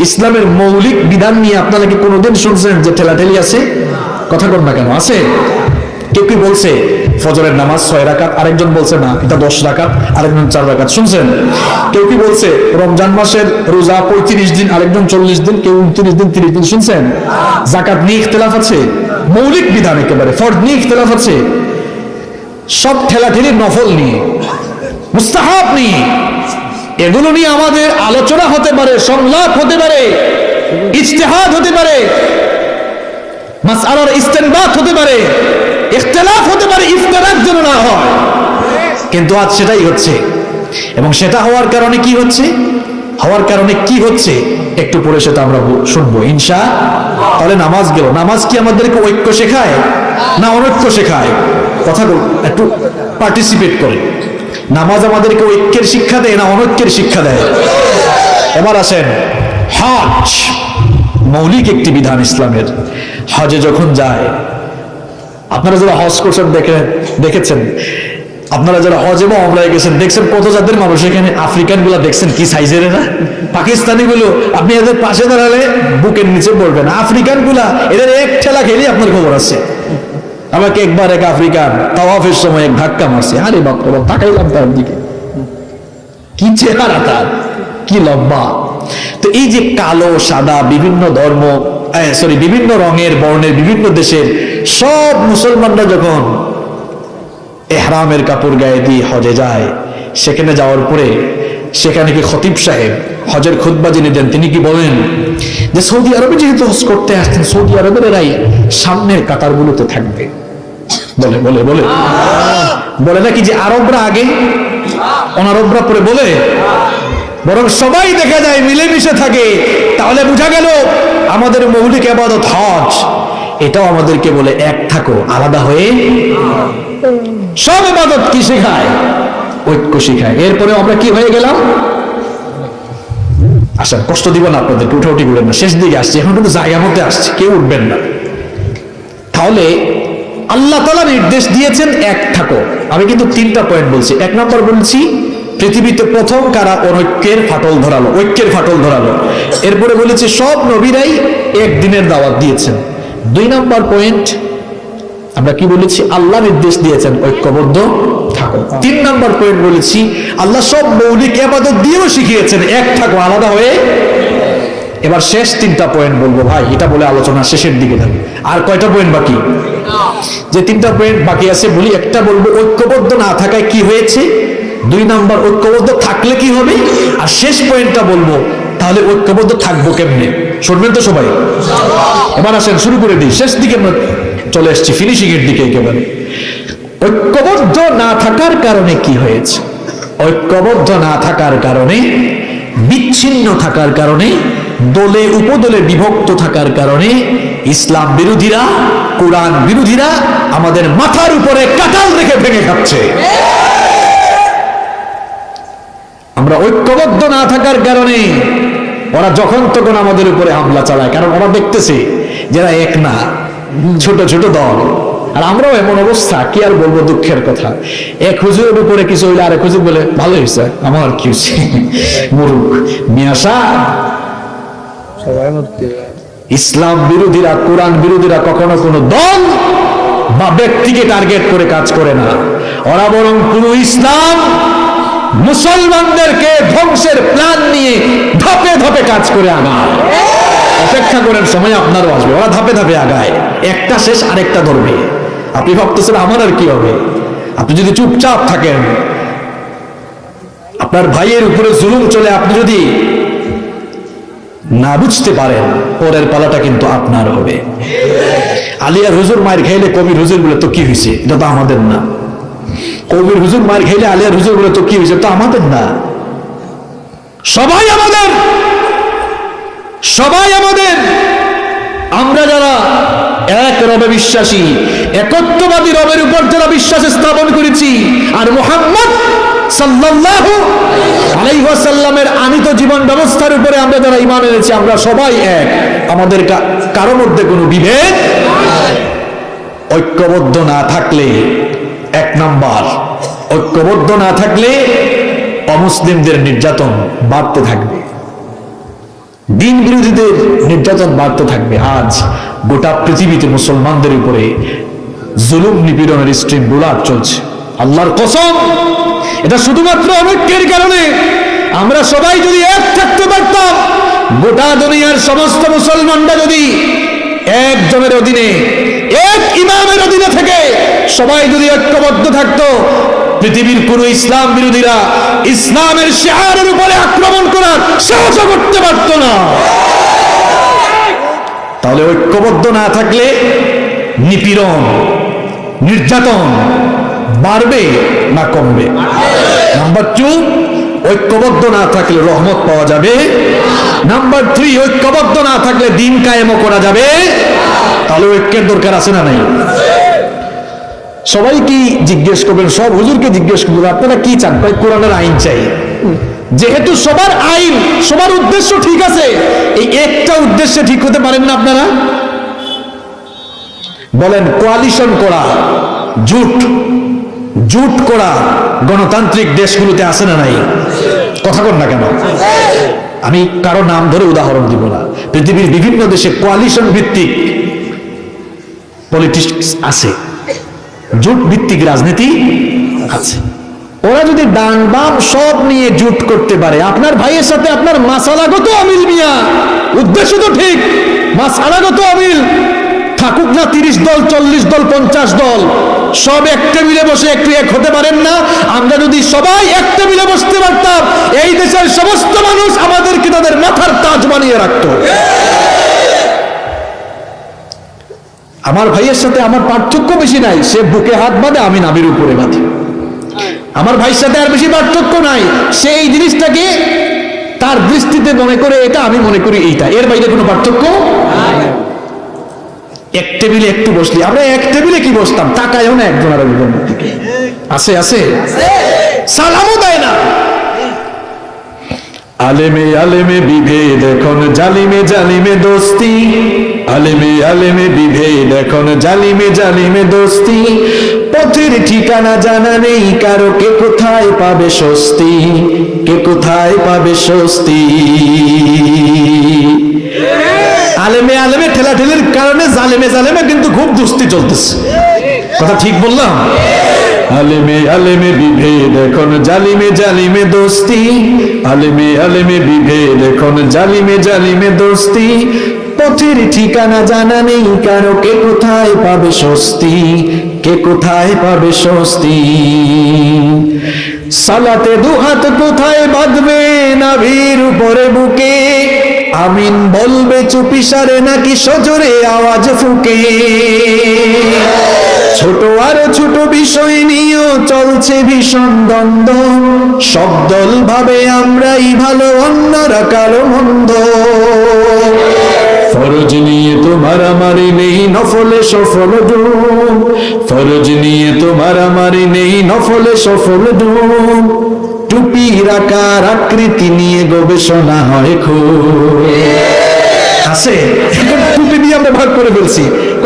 ইসলামের মৌলিক বিধান নিয়ে আপনারা কি কোনোদিন শুনছেন যে ঠেলাঠেলি আছে? কথা কর না কেন, আছে? কেউ কি বলছে? ফজরের নামাজ ছয় রাকাত, আরেকজন বলছে, না, এটা দশ রাকাত, আরেকজন চার রাকাত। শুনছেন? কেউ কি বলছে, রমজান মাসের রোজা পঁয়ত্রিশ দিন, আরেকজন চল্লিশ দিন, কেউ উনত্রিশ দিন, তিরিশ দিন? শুনছেন? জাকাত নিয়ে ইখতলাফ আছে, মৌলিক বিধান একেবারে ফর্দ নিয়ে ইখতলাফ আছে। সব ঠেলাঠেলি নফল নিয়ে, মুস্তাহাব নিয়ে, এগুলো নিয়ে আমাদের আলোচনা হতে পারে, সংলাপ হতে পারে, ইজতেহাদ হতে পারে মাস মাসআলার ইস্তেনবাত হতে পারে। ইখতিলাফ হতে পারে ইফতারাক যেন না হয়। কিন্তু আজ সেটাই হচ্ছে। এবং সেটা হওয়ার কারণে কি হচ্ছে? হওয়ার কারণে কি হচ্ছে? একটু পরে সেটা আমরা শুনব, ইনশা তাহলে নামাজ গেল। নামাজ কি আমাদেরকে ঐক্য শেখায়? না অনৈক্য শেখায়? কথা একটু পার্টিসিপেট করে। নামাজ আমাদেরকে ঐক্যের শিক্ষা দেয় না অনৈক্যের শিক্ষা দেয়? এবার আসেন, হজ। মৌলিক একটি বিধান ইসলামের। হজে যখন যায় আপনারা যারা হজ করছেন, দেখে, দেখেছেন? আপনারা যারা হজ এবং অমরায় গেছেন, দেখছেন কত জাতের মানুষ এখানে আফ্রিকানগুলা দেখছেন কি সাইজের এরা? পাকিস্তানি গুলো আপনি এদের পাশে দাঁড়ালে বুকের নিচে পড়বেন। আফ্রিকানগুলা এদের এক ঠেলা খেলেই আপনার খবর আছে। আমাকে একবার এক আফ্রিকান তাওয়াফের সময় এক ধাক্কা মারছে। আরে বাপ রে বাপ, তাকাইলাম তার দিকে। কি চেহারা তার, কি লম্বা। তো এই যে কালো, সাদা, বিভিন্ন ধর্ম সরি বিভিন্ন রঙের, বর্ণের বিভিন্ন দেশের সব মুসলমানরা যখন এহরামের কাপড় গায়ে দিয়ে হজে যায়, সেখানে যাওয়ার পরে সেখানে কি খতিব সাহেব, হজের খুতবা যিনি দেন, তিনি কি বলেন যে সৌদি আরবে যেহেতু হজ করতে আসছেন, সৌদি আরবের এরাই সামনের কাতারগুলোতে থাকবে। বলে বলে বলে। বলে নাকি যে আরবরা আগে? অনারবরা পরে বলে, বরং সবাই দেখা যায়, মিলেমিশে থাকে। তাহলে বোঝা গেল আমাদের মৌলিক আবাদত হজ। এটাও আমাদেরকে বলে এক থাকো, আলাদা হয়ে সব আবাদত কি শেখায়? ঐক্য শেখায়। এরপরে আমরা কি হয়ে গেলাম? আচ্ছা কষ্ট দিব না আপনাদের উঠে উঠি বলেন না। শেষ দিকে আসছে, এখন কিন্তু জায়গা মধ্যে আসছে, কেউ উঠবেন না। তাহলে আল্লাহ তালা নির্দেশ দিয়েছেন এক থাকো। আমি কিন্তু তিনটা পয়েন্ট বলছি। এক নম্বর বলছি, পৃথিবীতে প্রথম কারা অনৈক্যের ফাটল ধরালো? ঐক্যের ফাটল ধরালো। এরপরে বলেছি, সব নবীরাই একদিনের দাওয়াত দিয়েছেন। দুই নম্বর পয়েন্ট আমরা কি বলেছি? আল্লাহ নির্দেশ দিয়েছেন ঐক্যবদ্ধ থাকো। তিন নম্বর পয়েন্ট বলেছি আল্লাহ সব মৌলিক এবাদত দিয়েও শিখিয়েছেন এক থাকো আলাদা হয়ে। এবার শেষ তিনটা পয়েন্ট বলব ভাই এটা বলে আলোচনা শেষের দিকে থাকবে আর কয়টা পয়েন্ট বাকি? যে তিনটা পয়েন্ট বাকি আছে বলি একটা বলব ঐক্যবদ্ধ না থাকায় কি হয়েছে? দুই নাম্বার ঐক্যবদ্ধ থাকলে কি হবে? আর শেষ পয়েন্টটা বলব তাহলে ঐক্যবদ্ধ থাকব কেমনে? শুনবেন তো সবাই। এবার আসেন, শুরু করে দিই। শেষ দিকে আমরা চলে এসেছি ফিনিশিং এর দিকে একেবারে। ঐক্যবদ্ধ না থাকার কারণে কি হয়েছে? ঐক্যবদ্ধ না থাকার কারণে, বিচ্ছিন্ন থাকার কারণে, দলে উপদলে বিভক্ত থাকার কারণে, ইসলাম বিরোধীরা, কোরআন বিরোধীরা আমাদের মাথার উপরে কাটাল রেখে ভেঙে খাচ্ছে। আমরা ঐক্যবদ্ধ না থাকার কারণে ওরা যখন তখন আমাদের উপরে হামলা চালায়। কারণ ওরা দেখতেছে যারা এক না ছোট ছোট দল। আর আমরাও এমন অবস্থা কি আর বলব দুঃখের কথা। এক হুজুরের উপরে কিছু হইলে আরেক হুজুর বলে ভালো হয়েছে আমার কি হয়েছে মুরুখ মিয়াশা। ইসলাম বিরোধীরা কোরআন বিরোধীরা কখনো কোনো দল বা ব্যক্তিকে টার্গেট করে কাজ করে না। ওরা বরং পুরো ইসলাম মুসলমানদেরকে ধ্বংসের প্ল্যান নিয়ে ধাপে ধাপে কাজ করে আগায়। অপেক্ষা করেন, সময় আপনারও আসবে। ওরা ধাপে ধাপে আগায়। একটা শেষ, আরেকটা ধরবে। আপনি ভাবতেছেন, আমার আর কি হবে? আপনি যদি চুপচাপ থাকেন, আপনার ভাইয়ের উপরে জুলুম চলে, আপনি যদি না বুঝতে পারেন, পরের পালাটা কিন্তু আপনার হবে। আলিয়া রুজুর মায়ের খেলে কবি রুজুর বলে তো কি হয়েছে এটা তো আমাদের না। কবির হুজুর মায়ের খেলে আলিয়ার হুজুর বলে, তো কি হয়েছে? তো আমাদের না। সবাই আমাদের! সবাই আমাদের! আমরা যারা এক রবে বিশ্বাসী, একত্ববাদী রবের উপর যারা বিশ্বাস স্থাপন করেছি, আর মোহাম্মদ সাল্লাল্লাহু আলাইহি ওয়াসাল্লামের আনিত জীবন ব্যবস্থার উপরে আমরা যারা ঈমান এনেছি, আমরা সবাই এক। আমাদের কা- কারও মধ্যে কোনো বিভেদ ঐক্যবদ্ধ না থাকলে এক নাম্বার। ঐক্যবদ্ধ না থাকলে অমুসলিমদের নির্যাতন বাড়তে থাকবে। দিন বিরোধীদের নির্যাতন বাড়তে থাকবে। আজ গোটা পৃথিবীতে মুসলমানদের উপরে জুলুম নিপীড়নের স্ট্রিম বুলাট চলছে। আল্লাহর কসম, এটা শুধুমাত্র অনৈক্যের কারণে আমরা সবাই যদি এক থাকতে পারতাম, গোটা দুনিয়ার সমস্ত মুসলমানরা যদি একজনের অধীনে, এক ইমামের অধীনে থেকে সবাই যদি ঐক্যবদ্ধ থাকতো, পৃথিবীর কোন ইসলাম বিরোধীরা ইসলামের শেহারের উপরে আক্রমণ করার সাহস করতে পারত না। তাহলে ঐক্যবদ্ধ না থাকলে নিপীড়ন, নির্যাতন বাড়বে না কমবে? নাম্বার টু ঐক্যবদ্ধ না থাকলে রহমত পাওয়া যাবে। নাম্বার থ্রি, ঐক্যবদ্ধ না থাকলে দিন কায়েমও করা যাবে। তাহলে ঐক্যের দরকার আছে না নাই? সবাই কি জিজ্ঞেস করবেন? সব হুজুরকে জিজ্ঞেস করবেন, আপনারা কি চান? ভাই কোরআনের আইন চাই। যেহেতু সবার আইন, সবার উদ্দেশ্য ঠিক আছে, এই একটা উদ্দেশ্যে ঠিক হতে পারেন না আপনারা? বলেন কোয়ালিশন করা, জুট জুট করা গণতান্ত্রিক দেশগুলোতে আছে না নাই? কথা কর না কেন? আমি কারও নাম ধরে উদাহরণ দিব না। পৃথিবীর বিভিন্ন দেশে কোয়ালিশন ভিত্তিক পলিটিক্স আছে। জোট ভিত্তিক রাজনীতি আছে। ওরা যদি ডান বাম সব নিয়ে জোট করতে পারে, আপনার ভাইয়ের সাথে আপনার মাসালাগত অমিল মিয়া। উদ্দেশ্য তো ঠিক, মাসালাগত অমিল। থাকুক না, তিরিশ দল, চল্লিশ দল, পঞ্চাশ দল। সব এক টেবিলে বসে একটু এক হতে পারেন না। আমরা যদি সবাই এক টেবিলে বসতে পারতাম, এই দেশের সমস্ত মানুষ আমাদেরকে তাদের মাথার তাজ বানিয়ে রাখতো। আমার ভাইয়ের সাথে আমার পার্থক্য বেশি নাই, সে বুকে হাত বাঁধে, আমি নাবির উপরে বাঁধি। আমার ভাইয়ের সাথে আর বেশি পার্থক্য নাই, সে এই জিনিসটাকে তার দৃষ্টিতে মনে করে, এটা আমি মনে করি এইটা। এর বাইরে কোনো পার্থক্য? এক টেবিলে একটু বসলি, আমরা এক টেবিলে কি বসতাম? তাকায়ও না একজন আর একজনের দিকে। আছে আছে? সালামও দেয় না। আলেমে আলেমে বিভেদ এখন, জালিমে জালিমে দোস্তি। আলেমে আলেমে বিভেদ এখন, জালিমে জালিমে দোস্তি। পথের ঠিকানা জানা নেই, কারও কে কোথায় পাবে স্বস্তি? কে কোথায় পাবে স্বস্তি? আলেমে আলেমে ঠেলাঠেলির কারণে জালেমে জালেমে কিন্তু খুব দুস্তি চলতেছে। কথা ঠিক বললাম? আলেমে আলেমে বিভেদ, এখন জালিমে জালিমে দোস্তি। আলেমে আলেমে বিভেদ, এখন জালিমে জালিমে দোস্তি। পথের ঠিকানা জানা নেই, কারও কে কোথায় পাবে স্বস্তি? কে কোথায় পাবে স্বস্তি? সালাতে দুহাত কোথায় বাঁধবে নাভির উপরে বুকে? আমিন বলবে চুপিসারে নাকি সজোরে আওয়াজ ফুকে? ছোট আর ছোট বিষয় নিয়েও চলছে ভীষণ দ্বন্দ্ব। সব দল ভাবে আমরাই ভালো, অন্যরা কারও মন্দ। ফরজ নিয়ে তো মারামারি নেই নফলে, সফল ডুম ফরজ নিয়ে তো মারামারি নেই নফলে, সফল ডুম টুপি আকার আকৃতি নিয়ে গবেষণা হয় খুব। আছে। টুপি দিয়ে আমরা ভাগ করে ফেলছি।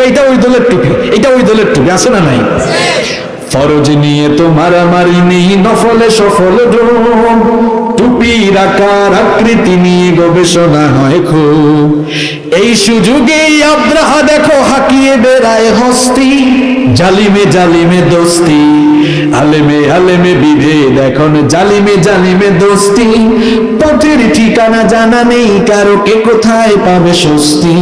এটা ওই দলের টুপি, এটা ওই দলের টুপি, আছে না নাই? ফরজ নিয়ে তো মারামারি নেই, নফলে সফল টুপির আকার আকৃতি নিয়ে গবেষণা হয় খুব। এই সুযোগে আব্রাহা দেখো হাকিয়ে বেড়ায় হস্তি। জালিমে জালিমে দোস্তি। আলেমে আলেমে বিভেদ, এখন জালিমে জালিমে দোস্তি। পথের ঠিকানা জানা নেই, কারও কে কোথায় পাবে স্বস্তি?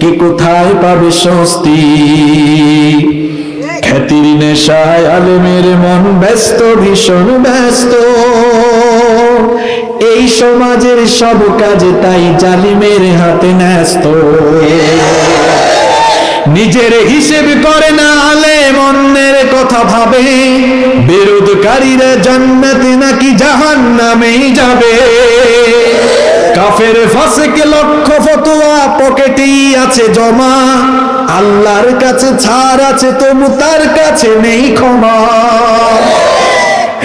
কে কোথায় পাবে স্বস্তি? খ্যাতির নেশায় আলেমের মন ব্যস্ত, ভীষণ ব্যস্ত। এই সমাজের সব কাজে তাই জালিমের হাতে ন্যস্ত। নিজের হিসেব করে না আলেম অন্যের কথা ভাবে। বিরোধকারীরা জান্নাতে নাকি জাহান নামেই যাবে। কাফের ফাসেকে লক্ষ ফতোয়া পকেটেই আছে জমা। আল্লাহর কাছে ছাড় আছে তবু তার কাছে নেই ক্ষমা।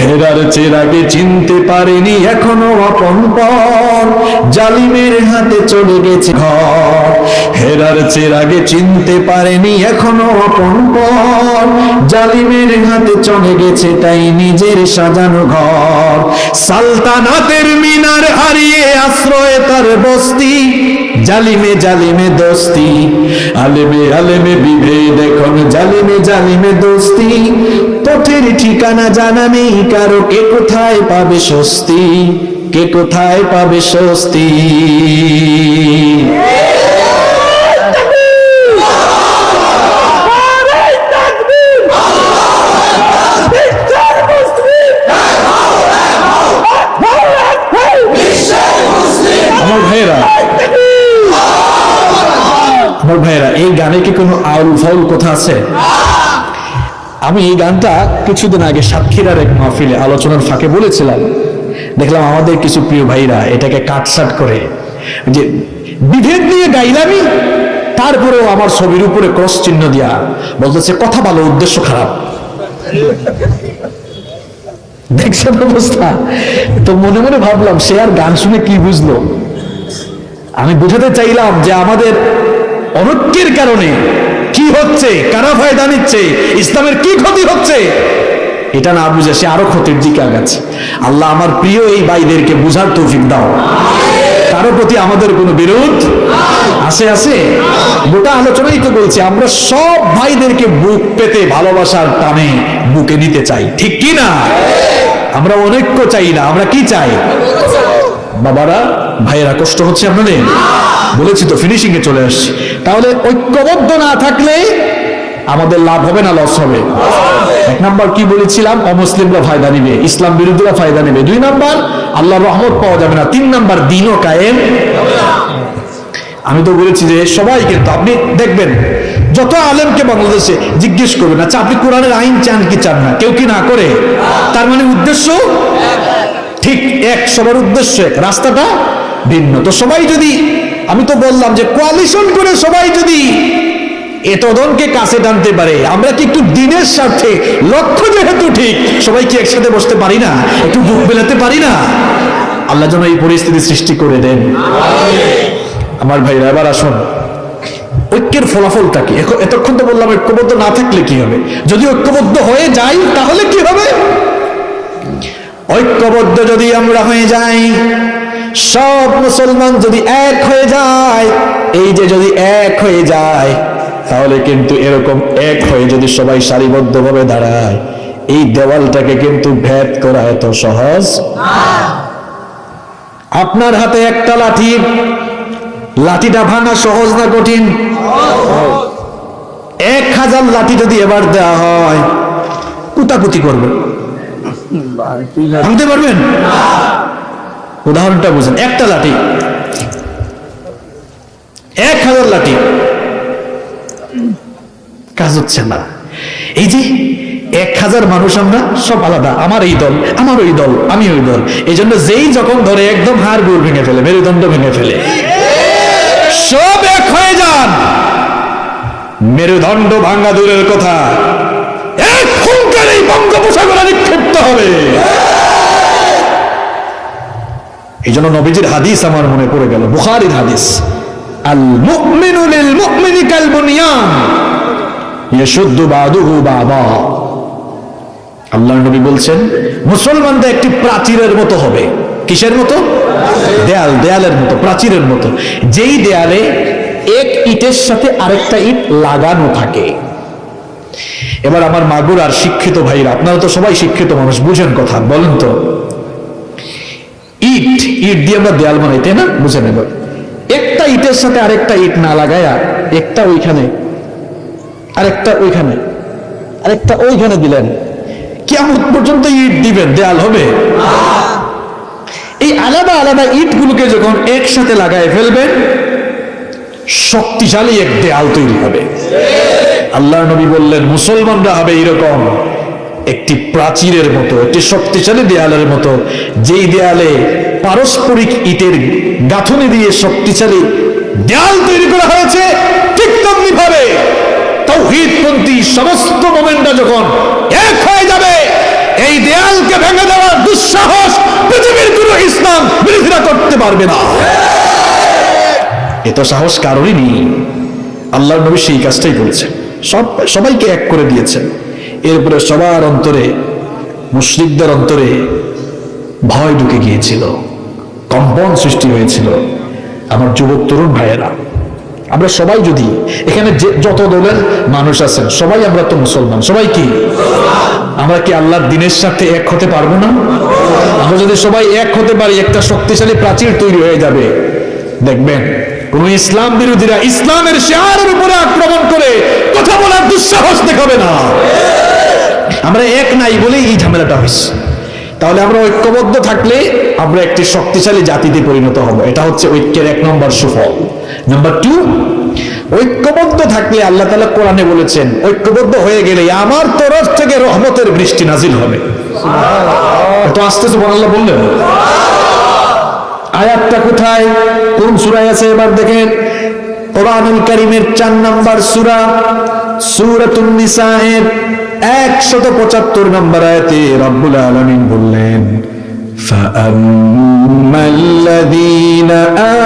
হেরার চেরাগে চিনতে পারেনি এখনও আপন পর জালিমের হাতে চলে গেছে ঘর। হেরার চেরাগে চিনতে পারেনি এখনও আপন পর জালিমের হাতে চলে গেছে তাই নিজের সাজানো ঘর। সালতানাতের মিনার হারিয়ে আশ্রয় তার বস্তি। জালিমে জালিমে দোস্তি, আলেমে আলেমে বিভেদ এখন, জালিমে জালিমে দোস্তি, পথের ঠিকানা জানা নেই, কারও কে কোথায় পাবে স্বস্তি, কে কোথায় পাবে স্বস্তি আমার ভাইয়েরা আমার ভাইয়েরা এই গানে কি কোনো আউল ফাউল কথা আছে? আমি এই গানটা কিছুদিন আগে সাতক্ষীরার এক মাহফিলে আলোচনার ফাঁকে বলেছিলাম। দেখলাম আমাদের কিছু প্রিয় ভাইরা এটাকে কাটসাট করে যে বিভেদ নিয়ে গাইলামি, তারপরেও আমার ছবির উপরে ক্রস চিহ্ন দিয়া বলতেছে, কথা ভালো উদ্দেশ্য খারাপ। দেখছেন অবস্থা? তো মনে মনে ভাবলাম, সে আর গান শুনে কি বুঝলো? আমি বুঝাতে চাইলাম যে আমাদের অনৈক্যের কারণে কি হচ্ছে, কারা ফায়দা নিচ্ছে, ইসলামের কি ক্ষতি হচ্ছে, এটা না বুঝে সে আরও ক্ষতির দিকে আগাচ্ছে। আল্লাহ আমার প্রিয় এই ভাইদেরকে বুঝার তৌফিক দাও। কারও প্রতি আমাদের কোনো বিরোধ আছে আছে? গোটা আলোচনাই তো বলছি, আমরা সব ভাইদেরকে বুক পেতে ভালোবাসার টানে বুকে নিতে চাই। ঠিক কি না? আমরা অনৈক্য চাই না, আমরা কি চাই? বাবারা, ভাইয়েরা, কষ্ট হচ্ছে আপনাদের? বলেছি তো ফিনিশিং এ চলে আসছি। তাহলে ঐক্যবদ্ধ না থাকলে আমাদের লাভ হবে না লস হবে। এক নাম্বার কি বলেছিলাম? অমুসলিমরা ফায়দা নিবে, ইসলাম বিরোধীরা ফায়দা নেবে। দুই নাম্বার আল্লাহ রহমত পাওয়া যাবে না। তিন নাম্বার, দিনও কায়েম। আমি তো বলেছি যে সবাই কিন্তু, আপনি দেখবেন, যত আলেমকে বাংলাদেশে জিজ্ঞেস করবেন আচ্ছা আপনি কোরআনের আইন চান কি চান না? কেউ কি না করে? তার মানে উদ্দেশ্য ঠিক এক, সবার উদ্দেশ্য এক, রাস্তাটা ভিন্ন। তো সবাই যদি আমি তো বললাম যে কোয়ালিশন করে সবাই যদি এতদনকে কাছে টানতে পারে, আমরা কি একটু দিনের স্বার্থে, লক্ষ্য যেহেতু ঠিক, সবাই কি একসাথে বসতে পারি না? একটু বুক বেলাতে পারি না? আল্লাহ যেন এই পরিস্থিতি সৃষ্টি করে দেন। আমার ভাইরা, এবার আসুন। ঐক্যের ফলাফলটা কি? এতক্ষণ তো বললাম ঐক্যবদ্ধ না থাকলে কি হবে? যদি ঐক্যবদ্ধ হয়ে যাই, তাহলে কি হবে? ঐক্যবদ্ধ যদি আমরা হয়ে যাই সব মুসলমান যদি এক হয়ে যায় এই যে যদি এক হয়ে যায় তাহলে কিন্তু এরকম এক হয়ে যদি সবাই সারিবদ্ধভাবে দাঁড়ায় এই দেওয়ালটাকে কিন্তু ভেদ করা এত সহজ? আপনার হাতে একটা লাঠি লাঠিটা ভাঙা সহজ না কঠিন? এক হাজার লাঠি যদি এবার দেওয়া হয় কুতাকুতি করবে ভাঙতে পারবেন? উদাহরণটা বুঝেন, একটা লাঠি, এক হাজার লাঠি। কাজ হচ্ছে না। এই যে এক হাজার মানুষ আমরা সব আলাদা, আমার এই দল, আমার ওই দল, আমি ওই দল। এই জন্য যেই যখন ধরে একদম হাড় গুড় ভেঙে ফেলে, মেরুদণ্ড ভেঙে ফেলে, সব এক হয়ে যান। মেরুদণ্ড ভাঙ্গা দূরের কথা, এক হুঙ্কার বঙ্গোপসাগরে নিক্ষিপ্ত হবে। এই জন্য নবীজির হাদিস আমার মনে পড়ে গেল, বুখারির হাদিস। আল আল্লাহর নবী বলছেন, মুসলমানদের একটি প্রাচীরের মতো হবে। কিসের মতো? দেয়াল, দেয়ালের মতো, প্রাচীরের মতো। যেই দেয়ালে এক ইটের সাথে আরেকটা ইট লাগানো থাকে। এবার আমার মাগুর আর শিক্ষিত ভাইরা, আপনারা তো সবাই শিক্ষিত মানুষ, বুঝেন কথা, বলেন তো। ইট ইট দিয়ে আমরা দেয়াল বানাই, তাই না? বুঝে নেব। একটা ইটের সাথে আরেকটা ইট না লাগায়া একটা ওইখানে, আরেকটা ওইখানে আরেকটা ওইখানে দিলেন। কেমন পর্যন্ত ইট দিবেন, দেয়াল হবে। এই আলাদা আলাদা ইটগুলোকে যখন একসাথে লাগায় ফেলবেন, শক্তিশালী এক দেয়াল তৈরি হবে। আল্লাহ নবী বললেন, মুসলমানরা হবে এরকম। একটি প্রাচীরের মতো, একটি শক্তিশালী দেয়ালের মতো, যেই দেয়ালে পারস্পরিক ইটের গাঁথনি দিয়ে শক্তিশালী দেয়াল তৈরি করা হয়েছে, ঠিক তেমনি ভাবে তৌহিদপন্থী সমস্ত যখন এক হয়ে যাবে, এই দেয়ালকে ভেঙে দেওয়ার দুঃসাহস পৃথিবীর কোনো ইসলাম বিরোধীরা করতে পারবে না। এত সাহস কারোরই নেই। আল্লাহর নবী সেই কাজটাই করেছেন। সব সবাইকে এক করে দিয়েছেন। এরপরে সবার অন্তরে মুসলিকদের অন্তরে ভয় ঢুকে গিয়েছিল, কম্পন সৃষ্টি হয়েছিল আমার যুবক তরুণ ভাইয়েরা। আমরা সবাই যদি এখানে যত দলের মানুষ আছেন, সবাই আমরা তো মুসলমান, সবাই কি? আমরা কি আল্লাহর দিনের সাথে এক হতে পারব না? আমরা যদি সবাই এক হতে পারি, একটা শক্তিশালী প্রাচীর তৈরি হয়ে যাবে। দেখবেন, কোন ইসলাম বিরোধীরা ইসলামের শেয়ারের উপরে আক্রমণ করে কথা বলার দুঃসাহস দেখাবে না। আমরা এক নাই বলেই এই ঝামেলাটা হয়েছে। তাহলে আমরা ঐক্যবদ্ধ থাকলে আমরা একটি শক্তিশালী জাতিতে পরিণত হব। এটা হচ্ছে ঐক্যের এক নম্বর সুফল। নাম্বার টু ঐক্যবদ্ধ থাকলে আল্লাহ তালা কোরআনে বলেছেন, ঐক্যবদ্ধ হয়ে গেলে আমার তরফ থেকে রহমতের বৃষ্টি নাজিল হবে। তো আস্তে আস্তে আল্লাহ বললেন? আয়াতটা কোথায়? কোন সূরায় আছে? এবার দেখেন কোরআনুল কারীমের চার নাম্বার সূরা সূরাতুন নিসায়ের 175 নম্বর আয়াতে রব্বুল আলামিন বললেন فأما الذين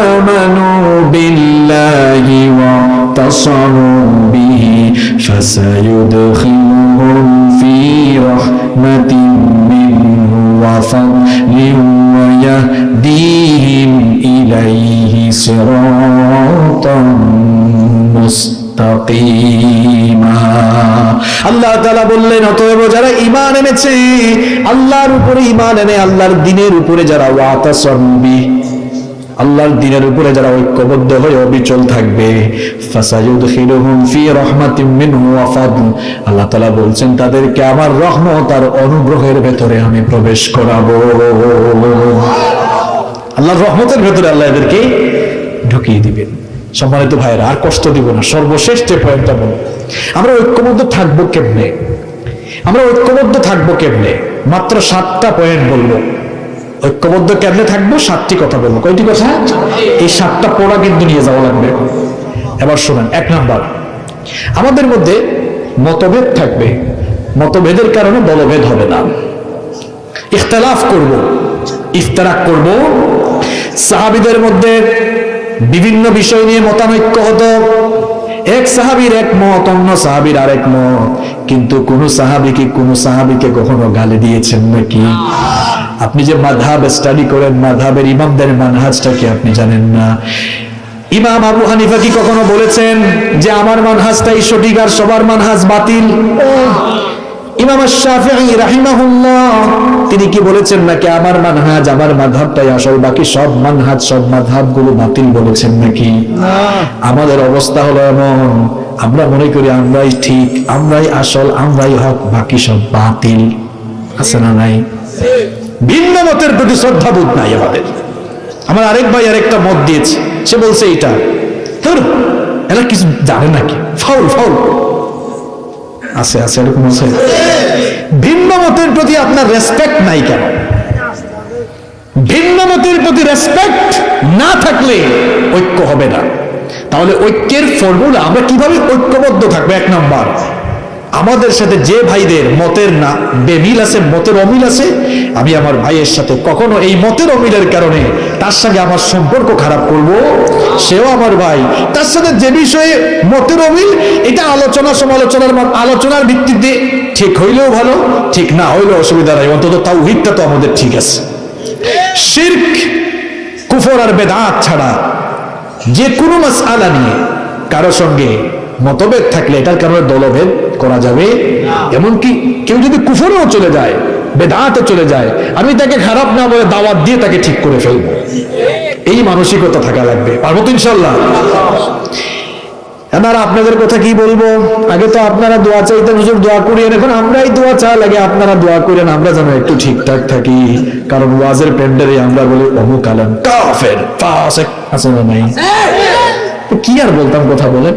آمنوا بالله واعتصموا به فسيدخلهم في رحمة منه وفضل ويهديهم إليه صراطا মুস্তাকিমা আল্লাহ তাআলা বললেন অতএব যারা ঈমান এনেছে আল্লাহর উপরে ঈমান এনে আল্লাহর দিনের উপরে যারা ওয়াতাসাম্বি আল্লাহর দিনের উপরে যারা ঐক্যবদ্ধ হয়ে অবিচল থাকবে ফাসায়ুদখিলুহুম ফি রাহমাতিম মিনহু ওয়া ফাদল আল্লাহ তাআলা বলছেন তাদেরকে আমার রহমত আর অনুগ্রহের ভেতরে আমি প্রবেশ করাবো আল্লাহর রহমতের ভেতরে আল্লাহ এদেরকে ঢুকিয়ে দিবেন। সম্মানিত ভাইয়েরা, আর কষ্ট দিব না। সর্বশেষ যে পয়েন্টটা বলব, আমরা ঐক্যবদ্ধ থাকব কেমনে? আমরা ঐক্যবদ্ধ থাকব কেমনে? মাত্র সাতটা পয়েন্ট বলব। ঐক্যবদ্ধ কেমনে থাকব? সাতটি কথা বলব। কয়টি কথা? এই সাতটা পড়া কিন্তু নিয়ে যাওয়া লাগবে। এবার শোনেন, এক নাম্বার। আমাদের মধ্যে মতভেদ থাকবে। মতভেদের কারণে দলভেদ হবে না। ইখতলাফ করব, ইফতারাক করব সাহাবিদের মধ্যে বিভিন্ন বিষয় নিয়ে মতানৈক্য হতো। এক সাহাবীর এক মত, অন্য সাহাবীর আরেক মত। কিন্তু কোন সাহাবী কি কোন সাহাবীকে কখনো গালি দিয়েছেন নাকি? আপনি যে মাধাব স্টাডি করেন মাধাবের ইমামদের মানহাজটা কি আপনি জানেন না? ইমাম আবু হানিফা কি কখনো বলেছেন যে আমার মানহাজটাই সঠিক আর সবার মানহাজ বাতিল? ইমাম শাফিঈ রাহিমাহুল্লাহ তিনি কি বলেছেন নাকি আমার মানহাজ আমার মাযহাবটাই আসল বাকি সব মানহাজ সব মাযহাবগুলো বাতিল বলেছেন নাকি? আমাদের অবস্থা হলো এমন আমরা মনে করি আমরাই ঠিক আমরাই আসল আমরাই হক বাকি সব বাতিল। আছে না নাই? ভিন্ন মতের প্রতি শ্রদ্ধাবোধ নাই আমাদের। আমার আরেক ভাই আরেকটা মত দিয়েছে সে বলছে এটা ধর এরা কিছু জানে নাকি? Foul foul. আছে আছে, এরকম আছে। ভিন্ন মতের প্রতি আপনার রেসপেক্ট নাই কেন? ভিন্ন মতের প্রতি রেসপেক্ট না থাকলে ঐক্য হবে না। তাহলে ঐক্যের ফর্মুলা আমরা কীভাবে ঐক্যবদ্ধ থাকব? এক নাম্বার আমাদের সাথে যে ভাইদের মতের না, বেমিল আছে, মতের অমিল আছে, আমি আমার ভাইয়ের সাথে কখনো এই মতের অমিলের কারণে তার সঙ্গে আমার সম্পর্ক খারাপ করব, সেও আমার ভাই। তার সাথে যে বিষয়ে মতের অমিল, এটা আলোচনা সমালোচনার আলোচনার ভিত্তিতে ঠিক হইলেও ভালো, ঠিক না হইলেও অসুবিধা নাই, অন্তত তাও হিটটা তো আমাদের ঠিক আছে। শির্ক, কুফর আর বেদাত ছাড়া যে কোনো মাস আলা নিয়ে কারও সঙ্গে মতভেদ থাকলে এটার কারণে দলভেদ করা যাবে। এমনকি কেউ যদি কুফরেও চলে যায় বেদাতে চলে যায় আমি তাকে খারাপ না বলে দাওয়াত দিয়ে তাকে ঠিক করে ফেলব। এই মানসিকতা থাকা লাগবে। পারব তো ইনশাল্লাহ এবার আপনাদের কথা কি বলব? আগে তো আপনারা দোয়া চাইতেন হুজুর দোয়া করিয়েন এখন আমরাই দোয়া চা লাগে আপনারা দোয়া করেন আমরা যেন একটু ঠিকঠাক থাকি। কারণ ওয়াজের প্যান্ডারে আমরা বলি অমুক আলম কাফের ফাসেক আছে না নাই কি আর বলতাম কথা বলেন?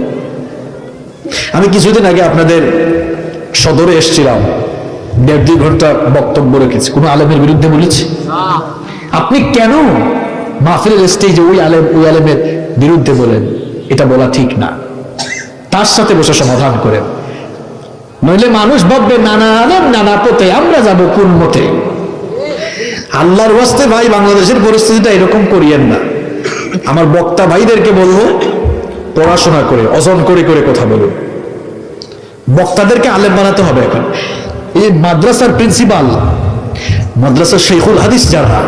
আমি কিছুদিন আগে আপনাদের সদরে এসেছিলাম। দেড় দুই ঘণ্টা বক্তব্য রেখেছি। কোনো আলেমের বিরুদ্ধে বলেছি? আপনি কেন মাহফিলের স্টেজে ওই আলেম, ওই আলেমের বিরুদ্ধে বলেন? এটা বলা ঠিক না। তার সাথে বসে সমাধান করেন। নইলে মানুষ ভাববে, নানা আলেম, নানা পথে আমরা যাব কোন মতে? আল্লাহর ওয়াস্তে ভাই, বাংলাদেশের পরিস্থিতিটা এরকম করিয়েন না। আমার বক্তা ভাইদেরকে বলব পড়াশোনা করে অজন করে করে কথা বলুন বক্তাদেরকে আলেম বানাতে হবে এখন। এই মাদ্রাসার প্রিন্সিপাল মাদ্রাসার শেখুল হাদিস যারা,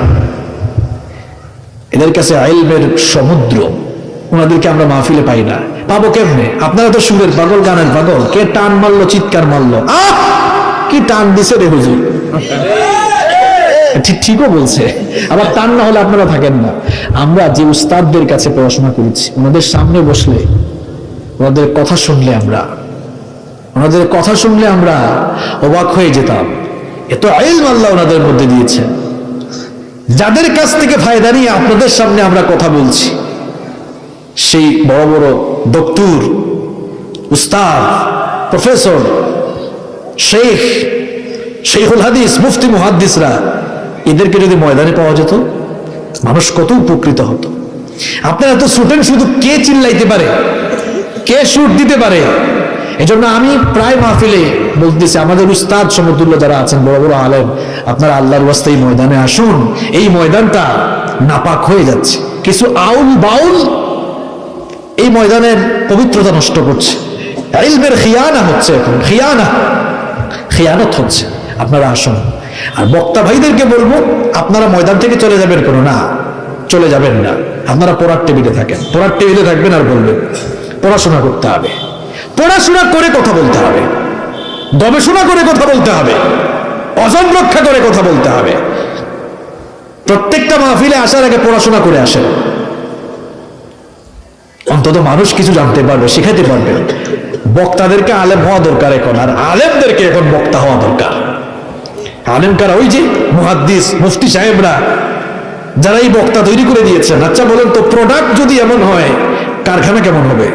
এদের কাছে আইলমের সমুদ্র, ওনাদেরকে আমরা মাহফিলে পাই না। পাবো কেমনে? আপনারা তো সুরের পাগল, গানের পাগল। কে টান মারলো, চিৎকার মারলো? আহ! কি টান দিছে রে হুজুর? ঠিক ঠিকও বলছে। আবার তার না হলে আপনারা থাকেন না। আমরা যে উস্তাদদের কাছে পড়াশোনা করেছি, ওনাদের সামনে বসলে, ওনাদের কথা শুনলে আমরা, ওনাদের কথা শুনলে আমরা অবাক হয়ে যেতাম। এত আইল আল্লাহ ওনাদের মধ্যে দিয়েছেন যাদের কাছ থেকে ফায়দা নিয়ে আপনাদের সামনে আমরা কথা বলছি, সেই বড় বড় দক্তুর উস্তাদ, প্রফেসর, শেখ, শেখুল হাদিস, মুফতি, মুহাদ্দিসরা এদেরকে যদি ময়দানে পাওয়া যেত, মানুষ কত উপকৃত হতো। আপনারা তো ছুটেন শুধু কে চিল্লাইতে পারে, কে সুর দিতে পারে, এজন্য আমি প্রায় মাহফিলে বলতেছি, আমাদের উস্তাদ সমতুল্য যারা আছেন, বড় বড় আলেম, আপনারা আল্লাহর ওয়াস্তে এই ময়দানে আসুন। এই ময়দানটা নাপাক হয়ে যাচ্ছে। কিছু আউল বাউল এই ময়দানের পবিত্রতা নষ্ট করছে। ইলমের খিয়ানা হচ্ছে এখন, খিয়ানা, খিয়ানত হচ্ছে। আপনারা আসুন। আর বক্তা ভাইদেরকে বলব, আপনারা ময়দান থেকে চলে যাবেন কোনো না, চলে যাবেন না। আপনারা পড়ার টেবিলে থাকেন। পড়ার টেবিলে থাকবেন আর বলবেন, পড়াশোনা করতে হবে। পড়াশোনা করে কথা বলতে হবে। গবেষণা করে কথা বলতে হবে। অজন রক্ষা করে কথা বলতে হবে। প্রত্যেকটা মাহফিলে আসার আগে পড়াশোনা করে আসেন। অন্তত মানুষ কিছু জানতে পারবে শিখাতে পারবে। বক্তাদেরকে আলেম হওয়া দরকার এখন, আর আলেমদেরকে এখন বক্তা হওয়া দরকার। আলেম কারা ওই যে মুহাদ্দিস, মুফতি সাহেবরা যারা এই বক্তা তৈরি করে দিয়েছেন। আচ্ছা বলেন তো প্রোডাক্ট যদি এমন হয়, কারখানা কেমন হবে?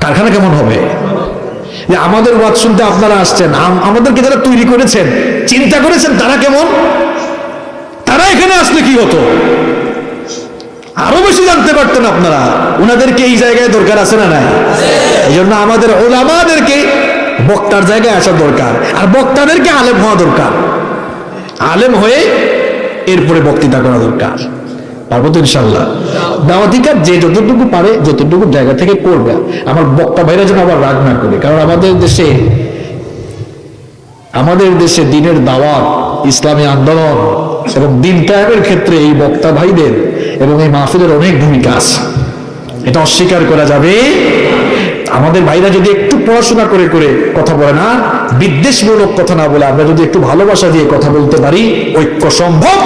কারখানা কেমন হবে? যে আমাদের ওয়াজ শুনতে আপনারা আসছেন, আম- আমাদেরকে যারা তৈরি করেছেন, চিন্তা করেছেন তারা কেমন? তারা এখানে আসলে কি হতো? আরও বেশি জানতে পারতেন আপনারা ওনাদেরকে এই জায়গায় দরকার আছে না নাই? এই জন্য আমাদের ওলামাদেরকে বক্তার জায়গায় আসা দরকার। আর বক্তাদেরকে আলেম হওয়া দরকার। আলেম হয়ে এরপরে বক্তৃতা করা দরকার। পারব তো ইনশাল্লাহ যে যতটুকু পারে, যতটুকু জায়গা থেকে করবে। আমার বক্তা যেন আবার রাগ না করে। কারণ আমাদের দেশে আমাদের দেশে দিনের দাওয়াত, ইসলামী আন্দোলন এবং দিন ক্ষেত্রে এই বক্তা ভাইদের এবং এই মাহফিলের অনেক ভূমিকা আছে। এটা অস্বীকার করা যাবে আমাদের ভাইরা যদি একটু পড়াশোনা করে করে কথা বলে না, বিদ্বেষমূলক কথা না বলে আমরা যদি একটু ভালোবাসা দিয়ে কথা বলতে পারি, ঐক্য সম্ভব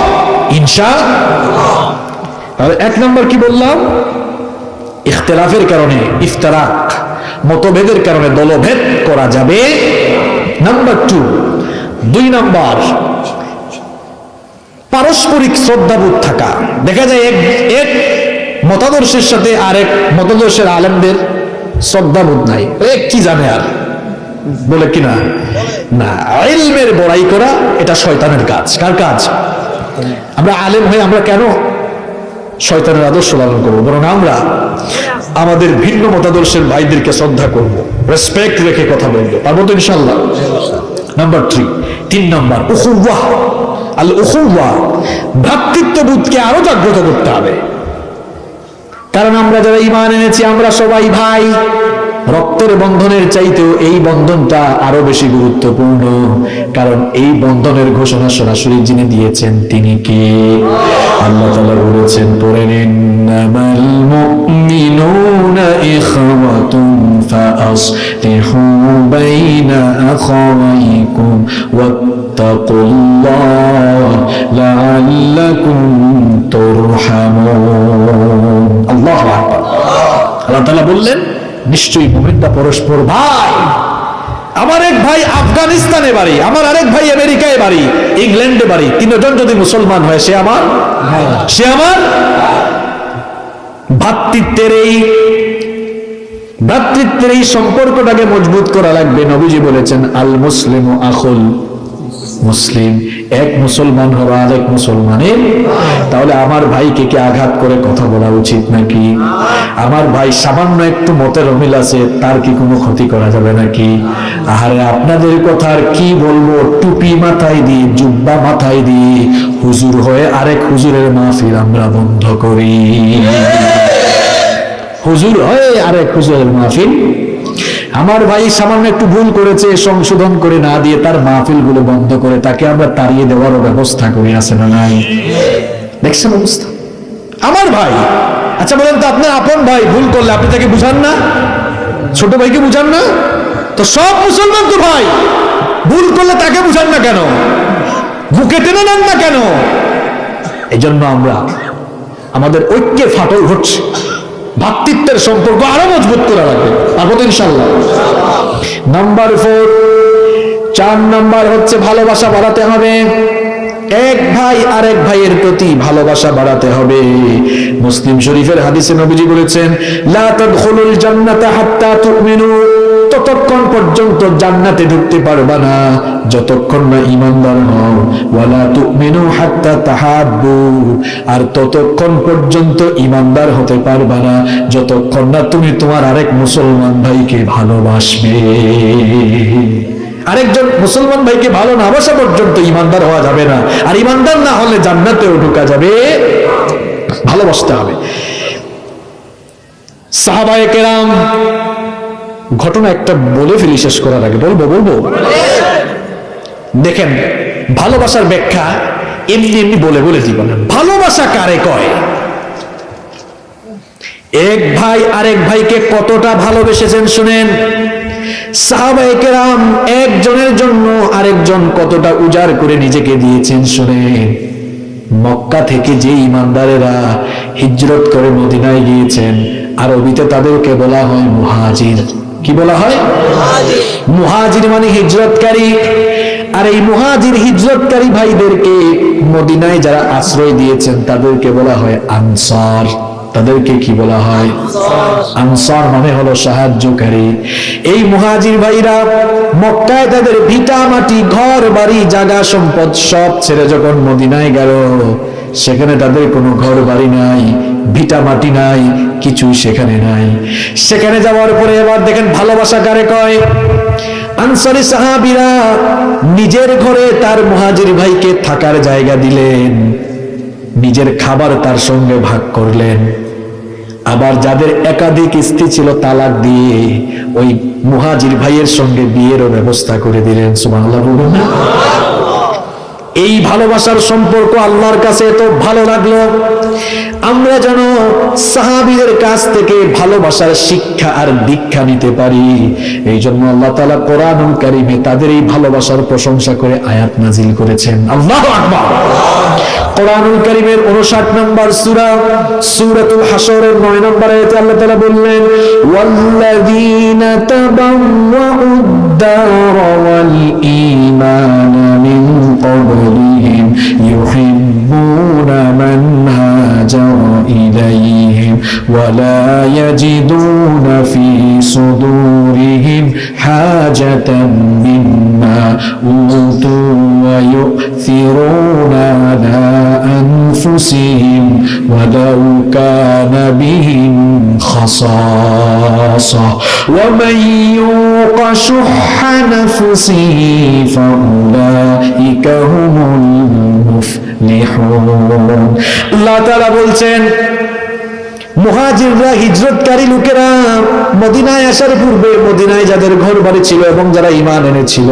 ইনশা এক নম্বর কি বললাম? ইখতলাফের কারণে ইফতারাক, মতভেদের কারণে দলভেদ করা যাবে। নাম্বার টু দুই নাম্বার, পারস্পরিক শ্রদ্ধাবোধ থাকা। দেখা যায় এক এক মতাদর্শের সাথে আরেক মতাদর্শের আলেমদের শ্রদ্ধাবোধ নাই। কি জানে আর? বলে কিনা না? ইলমের বড়াই করা এটা শয়তানের কাজ। কার কাজ? আমরা আলেম হয়ে আমরা কেন শয়তানের আদর্শ লালন করব? বরং আমরা আমাদের ভিন্ন মতাদর্শের ভাইদেরকে শ্রদ্ধা করব। রেসপেক্ট রেখে কথা বলব। পারব তো ইনশাল্লাহ নাম্বার থ্রি তিন নাম্বার উহুয়া আল উহুয়া ভ্রাতৃত্ববোধকে আরও জাগ্রত করতে হবে। কারণ আমরা যারা ইমান এনেছি আমরা সবাই ভাই। রক্তের বন্ধনের চাইতেও এই বন্ধনটা আরও বেশি গুরুত্বপূর্ণ। কারণ এই বন্ধনের ঘোষণা সরাসরি যিনি দিয়েছেন, তিনি কে? আল্লাহ তাআলা বলেছেন, পড়ে নিন আল্লাহু বললেন নিশ্চয়ই মুমিনরা পরস্পর ভাই। আমার এক ভাই আফগানিস্তানে বাড়ি আমার আরেক ভাই আমেরিকায় বাড়ি ইংল্যান্ডে বাড়ি। তিনজন যদি মুসলমান হয় সে আমার? সে আমার? ভাতৃত্বের এই ভ্রাতৃত্বের এই সম্পর্কটাকে মজবুত করা লাগবে নবীজি বলেছেন আল মুসলিম আখুল। মুসলিম, এক মুসলমান হওয়া এক মুসলমানের। তাহলে আমার ভাইকে কি আঘাত করে কথা বলা উচিত নাকি? আমার ভাই সামান্য একটু মতের অমিল আছে, তার কি কোনো ক্ষতি করা যাবে নাকি? আরে আপনাদের কথা আর কি বলব? টুপি মাথায় দিয়ে জুব্বা মাথায় দিয়ে হুজুর হয়ে আরেক হুজুরের মাহফিল আমরা বন্ধ করি। হুজুর হয়ে আরেক হুজুরের মাহফিল আমার ভাই সামান্য একটু ভুল করেছে, সংশোধন করে না দিয়ে তার মাহফিলগুলো বন্ধ করে, তাকে আমরা তাড়িয়ে দেওয়ারও ব্যবস্থা করে আছে না নাই? দেখছেন অবস্থা? আমার ভাই আচ্ছা বলেন তো, আপনার আপন ভাই ভুল করলে আপনি তাকে বুঝান না? ছোট ভাইকে বুঝান না? তো সব মুসলমান তো ভাই, ভুল করলে তাকে বুঝান না কেন? বুকে টেনে নেন না কেন? এই জন্য আমরা, আমাদের ঐক্যে ফাটল ঘটছে। ভাতৃত্বের সম্পর্ক আরও মজবুত করা লাগবে আর কত ইনশাল্লাহ নাম্বার ফোর চার নাম্বার হচ্ছে ভালোবাসা বাড়াতে হবে। এক ভাই আরেক ভাইয়ের প্রতি ভালোবাসা বাড়াতে হবে। মুসলিম শরীফের হাদিসে নবীজি বলেছেন, লা তাদখুলুল জান্নাতা হাত্তা তুমিনু। ততক্ষণ পর্যন্ত জান্নাতে ঢুকতে পারবা না, যতক্ষণ না ইমানদার হও। ওয়ালা তুমিনু হাত্তা তাহাব্বু। আর ততক্ষণ পর্যন্ত ইমানদার হতে পারবা না, যতক্ষণ না তুমি তোমার আরেক মুসলমান ভাইকে ভালোবাসবে। আরেকজন মুসলমান ভাইকে ভালো না বাসা পর্যন্ত ইমানদার হওয়া যাবে না। আর ইমানদার না হলে জান্নাতেও ঢুকা যাবে। ভালোবাসতে হবে। সাহাবায়ে কেরাম ঘটনা একটা বলে ফেলি, শেষ করার আগে। বলব বলব? দেখেন, ভালোবাসার ব্যাখ্যা এমনি এমনি বলে বলে দিব না ভালোবাসা কারে কয়? এক ভাই আরেক ভাইকে কতটা ভালোবেসেছেন শুনেন? সাহাবাহাম একজনের জন্য আরেকজন কতটা উজাড় করে নিজেকে দিয়েছেন শুনেন? মক্কা থেকে যে ইমানদারেরা হিজরত করে মদিনায় গিয়েছেন আর আরবিতে তাদেরকে বলা হয় মুহাজির। কি বলা হয়? মুহাজির। মানে হিজরতকারী। আর এই মুহাজির হিজরতকারী ভাইদেরকে মদিনায় যারা আশ্রয় দিয়েছেন তাদেরকে বলা হয় আনসার। তাদেরকে কি বলা হয়? আনসার। মানে হলো সাহায্যকারী। এই মুহাজির ভাইরা মক্কায় তাদের ভিটা মাটি ঘর বাড়ি জায়গা সম্পদ সব ছেড়ে যখন মদিনায় গেল সেখানে তাদের কোনো ঘর বাড়ি নাই, ভিটা মাটি নাই, কিছুই সেখানে নাই। সেখানে যাওয়ার পরে এবার দেখেন ভালোবাসা কারে কয়? আনসারি সাহাবিরা নিজের ঘরে তার মুহাজির ভাইকে থাকার জায়গা দিলেন। নিজের খাবার তার সঙ্গে ভাগ করলেন। আবার যাদের একাধিক স্ত্রী ছিল তালাক দিয়ে ওই মুহাজির ভাইয়ের সঙ্গে বিয়েরও ব্যবস্থা করে দিলেন। না? এই ভালোবাসার সম্পর্ক আল্লাহর কাছে এত ভালো লাগল? আমরা যেন সাহাবিদের কাছ থেকে ভালোবাসার শিক্ষা আর দীক্ষা নিতে পারি। এই জন্য আল্লাহ তালা কোরআনুল কারিমে তাদের এই ভালোবাসার প্রশংসা করে আয়াত নাজিল করেছেন। আল্লাহ আকবার! কোরআনুল কারিমের 59 নম্বর সূরা, সূরাতুল হাশরের 9 নম্বর আয়াতে আল্লাহ তাআলা বললেন, ওয়াল্লাযীনা তাবাওয়াউদ দার ওয়াল ঈমানা মিন قبلهم يحبون من هاجر إليهم ولا يجدون في صدورهم حاجة مما أوتوا ويؤثرون على أنفسهم ولو كان بهم خصاصة. ومن يوق شح نفسه فأولئك هم المفلحون. তারা বলছেন, মহাজিররা হিজরতকারী লোকেরা মদিনায় আসার পূর্বে মদিনায় যাদের ঘর বাড়ি ছিল এবং যারা ইমান এনেছিল,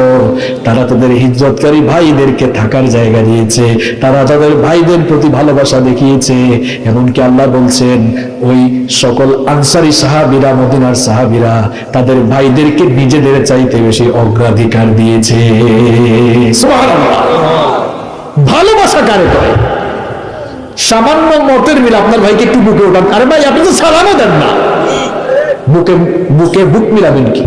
তারা তাদের হিজরতকারী ভাইদেরকে থাকার জায়গা দিয়েছে, তারা তাদের ভাইদের প্রতি ভালোবাসা দেখিয়েছে। এমনকি আল্লাহ বলছেন, ওই সকল আনসারি সাহাবিরা, মদিনার সাহাবিরা তাদের ভাইদেরকে নিজেদের চাইতে বেশি অগ্রাধিকার দিয়েছে। ভালোবাসা কারে করে সামান্য মতের মিল আপনার ভাইকে একটু বুকে ওঠান। আরে ভাই, আপনি তো সালামও দেন না। বুকে বুকে বুক মিলাবেন কি?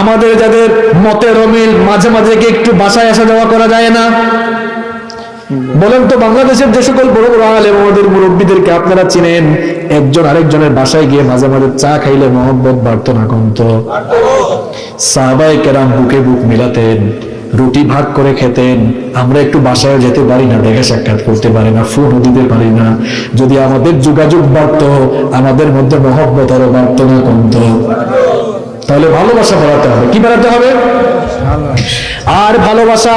আমাদের যাদের মতের অমিল মাঝে মাঝে কি একটু বাসায় আসা যাওয়া করা যায় না। বলেন তো, বাংলাদেশের যে সকল বড় বড় আলেম আমাদের মুরব্বীদেরকে আপনারা চিনেন, একজন আরেকজনের বাসায় গিয়ে মাঝে মাঝে চা খাইলে মহব্বত বাড়তো না কমতো। সাহাবাই কেরাম বুকে বুক মিলাতেন। রুটি ভাগ করে খেতেন। আমরা একটু বাসায় যেতে পারি না দেখা সাক্ষাৎ করতে পারি না ফোনও দিতে পারি না। যদি আমাদের যোগাযোগ বাড়ত আমাদের মধ্যে মহব্বত আরও বাড়ত না কমত। তাহলে ভালোবাসা বাড়াতে হবে। কি বাড়াতে হবে? আর ভালোবাসা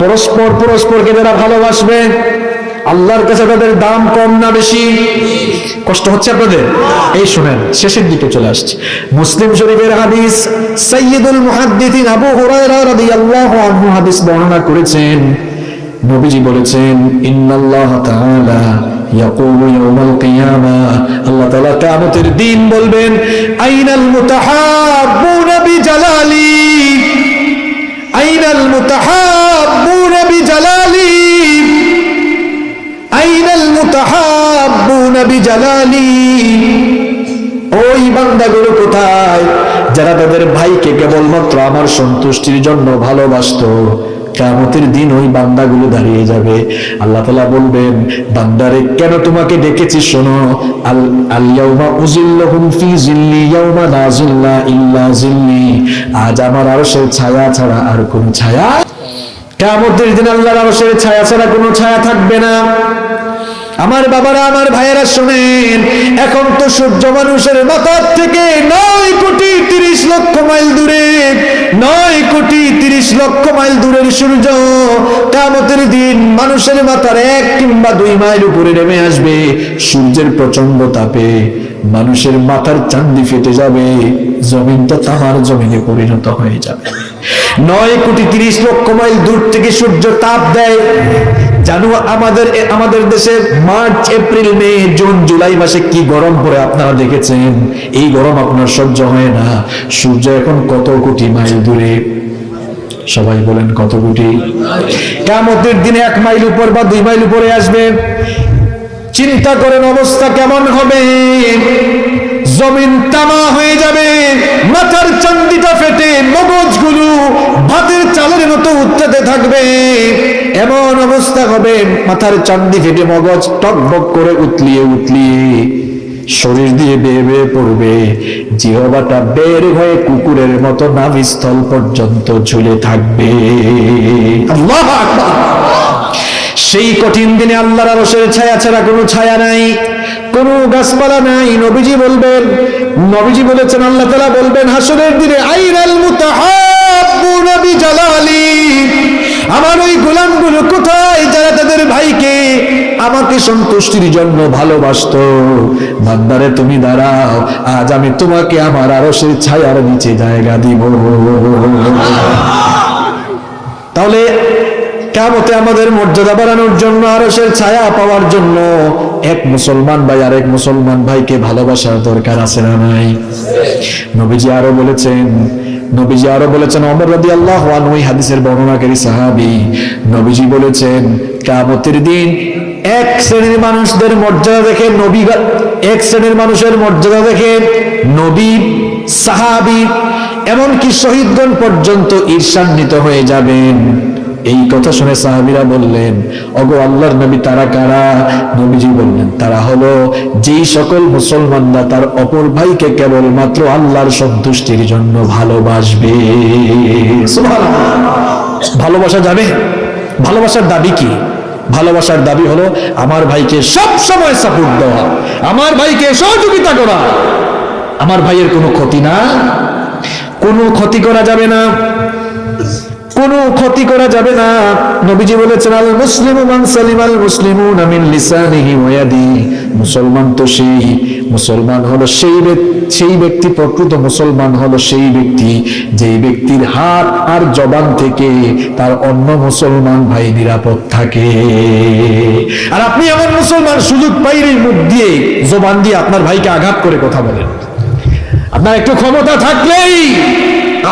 পরস্পর পরস্পরকে যারা ভালোবাসবে আল্লাহর কাছে তাদের দাম কম না বেশি? কষ্ট হচ্ছে আপনাদের? এই শুনেন, শেষের দিকে চলে আসছে। মুসলিম শরীফের হাদিস, সাইয়্যিদুল মুহাদ্দিসিন আবু হুরায়রা রাদিয়াল্লাহু আনহু হাদিস বর্ণনা করেছেন। নবীজি বলেছেন, ইন্নাল্লাহ তাআলা ইয়াকুলু ইয়াউমাল কিয়ামা। আল্লাহ তাআলা কিয়ামতের দিন বলবেন, আইনাল মুতাহাব্বুনা বিজালালি আইনাল মুতাহাব্বুনা কোথায়? যারা তাদের ভাইকে কেবলমাত্র আমার সন্তুষ্টির জন্য ভালোবাসতো। দিন ওই বান্দাগুলো দাঁড়িয়ে যাবে। আল্লাহ তালা বলবেন, বান্দারে, কেন তোমাকে ডেকেছি শোনো? আজ আমার ছায়া ছাড়া আর কোনো ছায়া? কামতের দিন আল্লাহর আরশের ছায়া ছাড়া কোনো ছায়া থাকবে না। আমার বাবারা, আমার ভাইয়েরা শোনেন, এখন তো সূর্য মানুষের মাথার থেকে নয় কোটি তিরিশ লক্ষ মাইল দূরে, নয় কোটি তিরিশ লক্ষ মাইল দূরের সূর্য কামতের দিন মানুষের মাথার এক কিংবা দুই মাইল উপরে নেমে আসবে, সূর্যের প্রচণ্ড তাপে মানুষের মাথার চান্দি ফেটে যাবে, জমিনটা তাহার জমিনে পরিণত হয়ে যাবে। নয় কোটি তিরিশ লক্ষ মাইল দূর থেকে সূর্য তাপ দেয়। জানো আমাদের আমাদের দেশে March, April, May, June, July মাসে কি গরম পড়ে আপনারা দেখেছেন? এই গরম আপনার সহ্য হয় না। সূর্য এখন কত কোটি মাইল দূরে? সবাই বলেন কত কোটি? কামতের দিনে এক মাইল উপর বা দুই মাইল উপরে আসবে। চিন্তা করেন অবস্থা কেমন হবে? জমিন তামা হয়ে যাবে, মাথার চান্দিটা ফেটে মগজগুলো ভাতের চালের মতো উত্তাতে থাকবে। এমন অবস্থা হবে, মাথার চান্দি ফেটে মগজ টকবক করে উতলিয়ে উতলিয়ে শরীর দিয়ে বেয়ে বেয়ে পড়বে। জিহবাটা বের হয়ে কুকুরের মতো নাভিস্থল পর্যন্ত ঝুলে থাকবে। আল্লাহ সেই কঠিন দিনে আল্লাহর আরশের ছায়া ছাড়া কোনো ছায়া নাই, কোনো গাছপালা নাই। নবীজি বলবেন, নবীজি বলেছেন, আল্লাহ তাআলা বলবেন, হাসরের দিনে আইনাল মুতাহাব্বুনা বিজালালি। আমার ওই গোলামগুলো কোথায়? যারা তাদের ভাইকে আমাকে সন্তুষ্টির জন্য ভালোবাসতো। বান্দারে, তুমি দাঁড়াও, আজ আমি তোমাকে আমার আরশের ছায়ার নিচে জায়গা দিব। তাহলে কেমতে আমাদের মর্যাদা বাড়ানোর জন্য আরসের ছায়া পাওয়ার জন্য এক মুসলমান ভাই আর এক মুসলমান ভাইকে ভালোবাসার দরকার আছে না নাই? নবীজি আরও বলেছেন, নবীজি আরও বলেছেন অমর রাদি আল্লাহ হাদিসের বর্ণনাকারী সাহাবি। নবীজি বলেছেন কামতের দিন এক শ্রেণির মানুষদের মর্যাদা দেখে নবী এক শ্রেণির মানুষের মর্যাদা দেখে নবী, সাহাবি, এমনকি শহীদগণ পর্যন্ত ঈর্ষান্বিত হয়ে যাবেন। এই কথা শুনে সাহাবীরা বললেন ওগো আল্লাহর নবী তারা কারা? নবীজি বললেন, তারা হলো যেই সকল মুসলমানরা তার অপর ভাইকে কেবলমাত্র আল্লাহর সন্তুষ্টির জন্য ভালোবাসবে। ভালোবাসা যাবে? ভালোবাসার দাবি কি? ভালোবাসার দাবি হলো আমার ভাইকে সব সময় সাপোর্ট দেওয়া, আমার ভাইকে সহযোগিতা করা। আমার ভাইয়ের কোনো ক্ষতি না? কোনো ক্ষতি করা যাবে না। কোনো ক্ষতি করা যাবে না। নবীজি বলেছেন, আল মুসলিমু মান সালিমাল মুসলিমুনা মিন লিসানিহি ওয়া ইয়াদি। মুসলমান তো সেই, মুসলমান হলো সেই ব্যক্তি সেই ব্যক্তি প্রকৃত মুসলমান হলো সেই ব্যক্তি যেই ব্যক্তির হাত আর জবান থেকে তার অন্য মুসলমান ভাই নিরাপদ থাকে। আর আপনি এমন মুসলমান সুযোগ পাইলেই মুখ দিয়ে জবান দিয়ে আপনার ভাইকে আঘাত করে কথা বলেন। আপনার একটু ক্ষমতা থাকলেই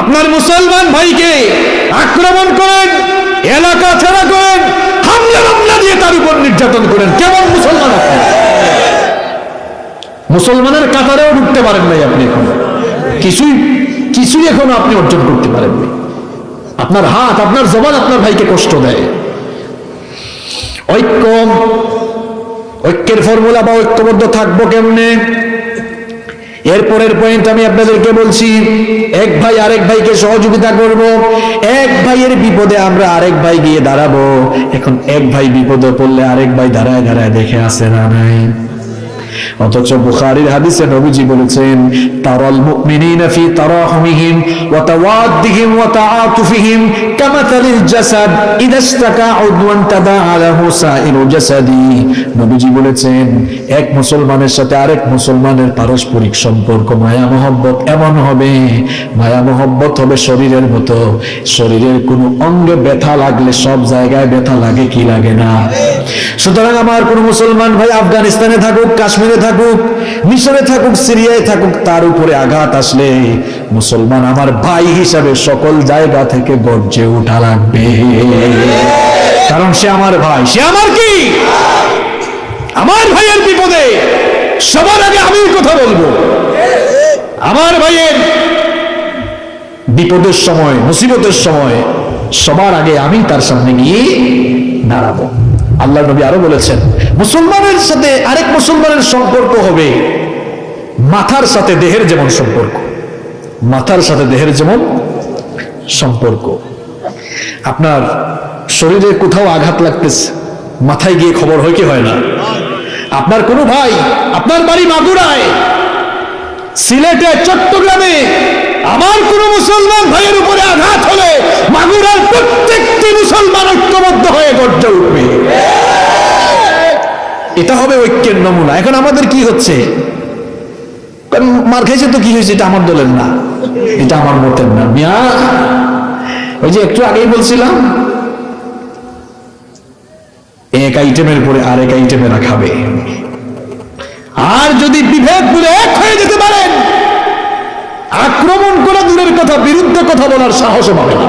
আপনার মুসলমান ভাইকে আক্রমণ করেন, এলাকা ছাড়া করেন, হামলা মামলা দিয়ে তার উপর নির্যাতন করেন। কেমন মুসলমান আপনি? মুসলমানের কাতারেও ঢুকতে পারেন নাই আপনি এখন। কিছুই কিছুই এখনও আপনি অর্জন করতে পারেননি আপনার হাত, আপনার জবান আপনার ভাইকে কষ্ট দেয়। ঐক্য ঐক্যের ফর্মুলা বা ঐক্যবদ্ধ থাকব কেমনে? এরপরের পয়েন্ট আমি আপনাদেরকে বলছি, এক ভাই আরেক ভাইকে সহযোগিতা করব, এক ভাইয়ের বিপদে আমরা আরেক ভাই গিয়ে দাঁড়াবো, এখন এক ভাই বিপদে পড়লে আরেক ভাই দাঁড়ায় দাঁড়ায় দেখে আসে না নাই। অথচ বুখারীর হাদিসে নবীজি বলেছেন, তারাল মুমিনিনা ফি তারাহুমিহিম ওয়া তাওয়াদ্দিহিম ওয়া তাআতুফিহিম কামাথালিল জাসাদ, ইদা ইশতাকা উদওয়ান তাদাআ লাহু সাইরু জাসাদি। নবীজি বলেছেন, এক মুসলমানের সাথে আরেক মুসলমানের পারস্পরিক সম্পর্ক মায়া মহব্বত এমন হবে। মায়া মহব্বত হবে শরীরের মতো। শরীরের কোনো অঙ্গে ব্যথা লাগলে সব জায়গায় ব্যথা লাগে কি লাগে না। সুতরাং আমার কোন মুসলমান ভাই আফগানিস্তানে থাকুক, কাশ্মীরে থাকুক, মিশরে থাকুক, সিরিয়ায় থাকুক, তার উপরে আঘাত আসলে মুসলমান আমার ভাই হিসাবে সকল জায়গা থেকে গর্জে উঠা লাগবে। কারণ সে আমার ভাই। সে আমার কি? আমার ভাইয়ের বিপদে সবার আগে আমি কথা বলব। আমার ভাইয়ের বিপদের সময়, মুসিবতের সময় সবার আগে আমি তার সামনে গিয়ে দাঁড়াবো। আল্লাহ নবী আরও বলেছেন, মুসলমানের সাথে আরেক মুসলমানের সম্পর্ক হবে মাথার সাথে দেহের যেমন সম্পর্ক। মাথার সাথে দেহের যেমন সম্পর্ক। আপনার শরীরে কোথাও আঘাত লাগতেছে, মাথায় গিয়ে খবর হয় কি হয় না? আপনার কোনো ভাই, আপনার বাড়ি মাগুরায় সিলেটে চট্টগ্রামে আমার কোন মুসলমান ভাইয়ের উপরে আঘাত হলে মাগুরার প্রত্যেকটি মুসলমান ঐক্যবদ্ধ হয়ে গর্জে উঠবে। এটা হবে ঐক্যের নমুনা। এখন আমাদের কি হচ্ছে? মার খাইছে তো কি হয়েছে? এটা আমার দলের না। এটা আমার মতের না। মিয়া, ওই যে একটু আগেই বলছিলাম, এক আইটেমের পরে আরেক আইটেমে রাখাবে। আর যদি বিভেদ বলে এক হয়ে যেতে পারেন আক্রমণ করা দূরের কথা, বিরুদ্ধে কথা বলার সাহসও পাবে না।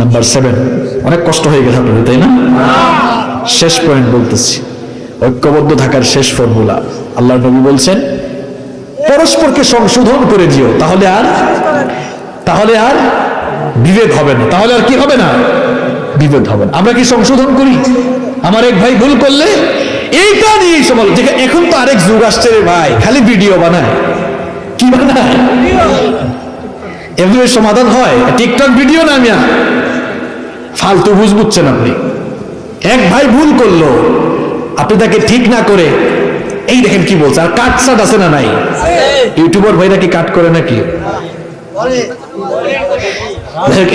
নাম্বার সেভেন অনেক কষ্ট হয়ে গেছে আপনাদের, তাই না? শেষ পয়েন্ট বলতেছি। ঐক্যবদ্ধ থাকার শেষ ফর্মুলা আল্লাহ নবী বলছেন, পরস্পরকে সংশোধন করে দিও, তাহলে আর তাহলে আর বিভেদ হবে না। তাহলে আর কি হবে না? বিভেদ হবে না। আমরা কি সংশোধন করি? আমার এক ভাই ভুল করলে? এইটা নিয়ে যেখানে এখন তো আরেক যুগ আসছে রে ভাই খালি ভিডিও বানায়। কি বানায়? সমাধান হয়? টিকটক ভিডিও না মিয়া? ফালতু বুঝ বুঝছেন আপনি। এক ভাই ভুল করল আপনি তাকে ঠিক না করে এই দেখেন কি বলছে আর কাট সাট আছে না নাই? ইউটিউবার ভাইরা কি কাট করে নাকি?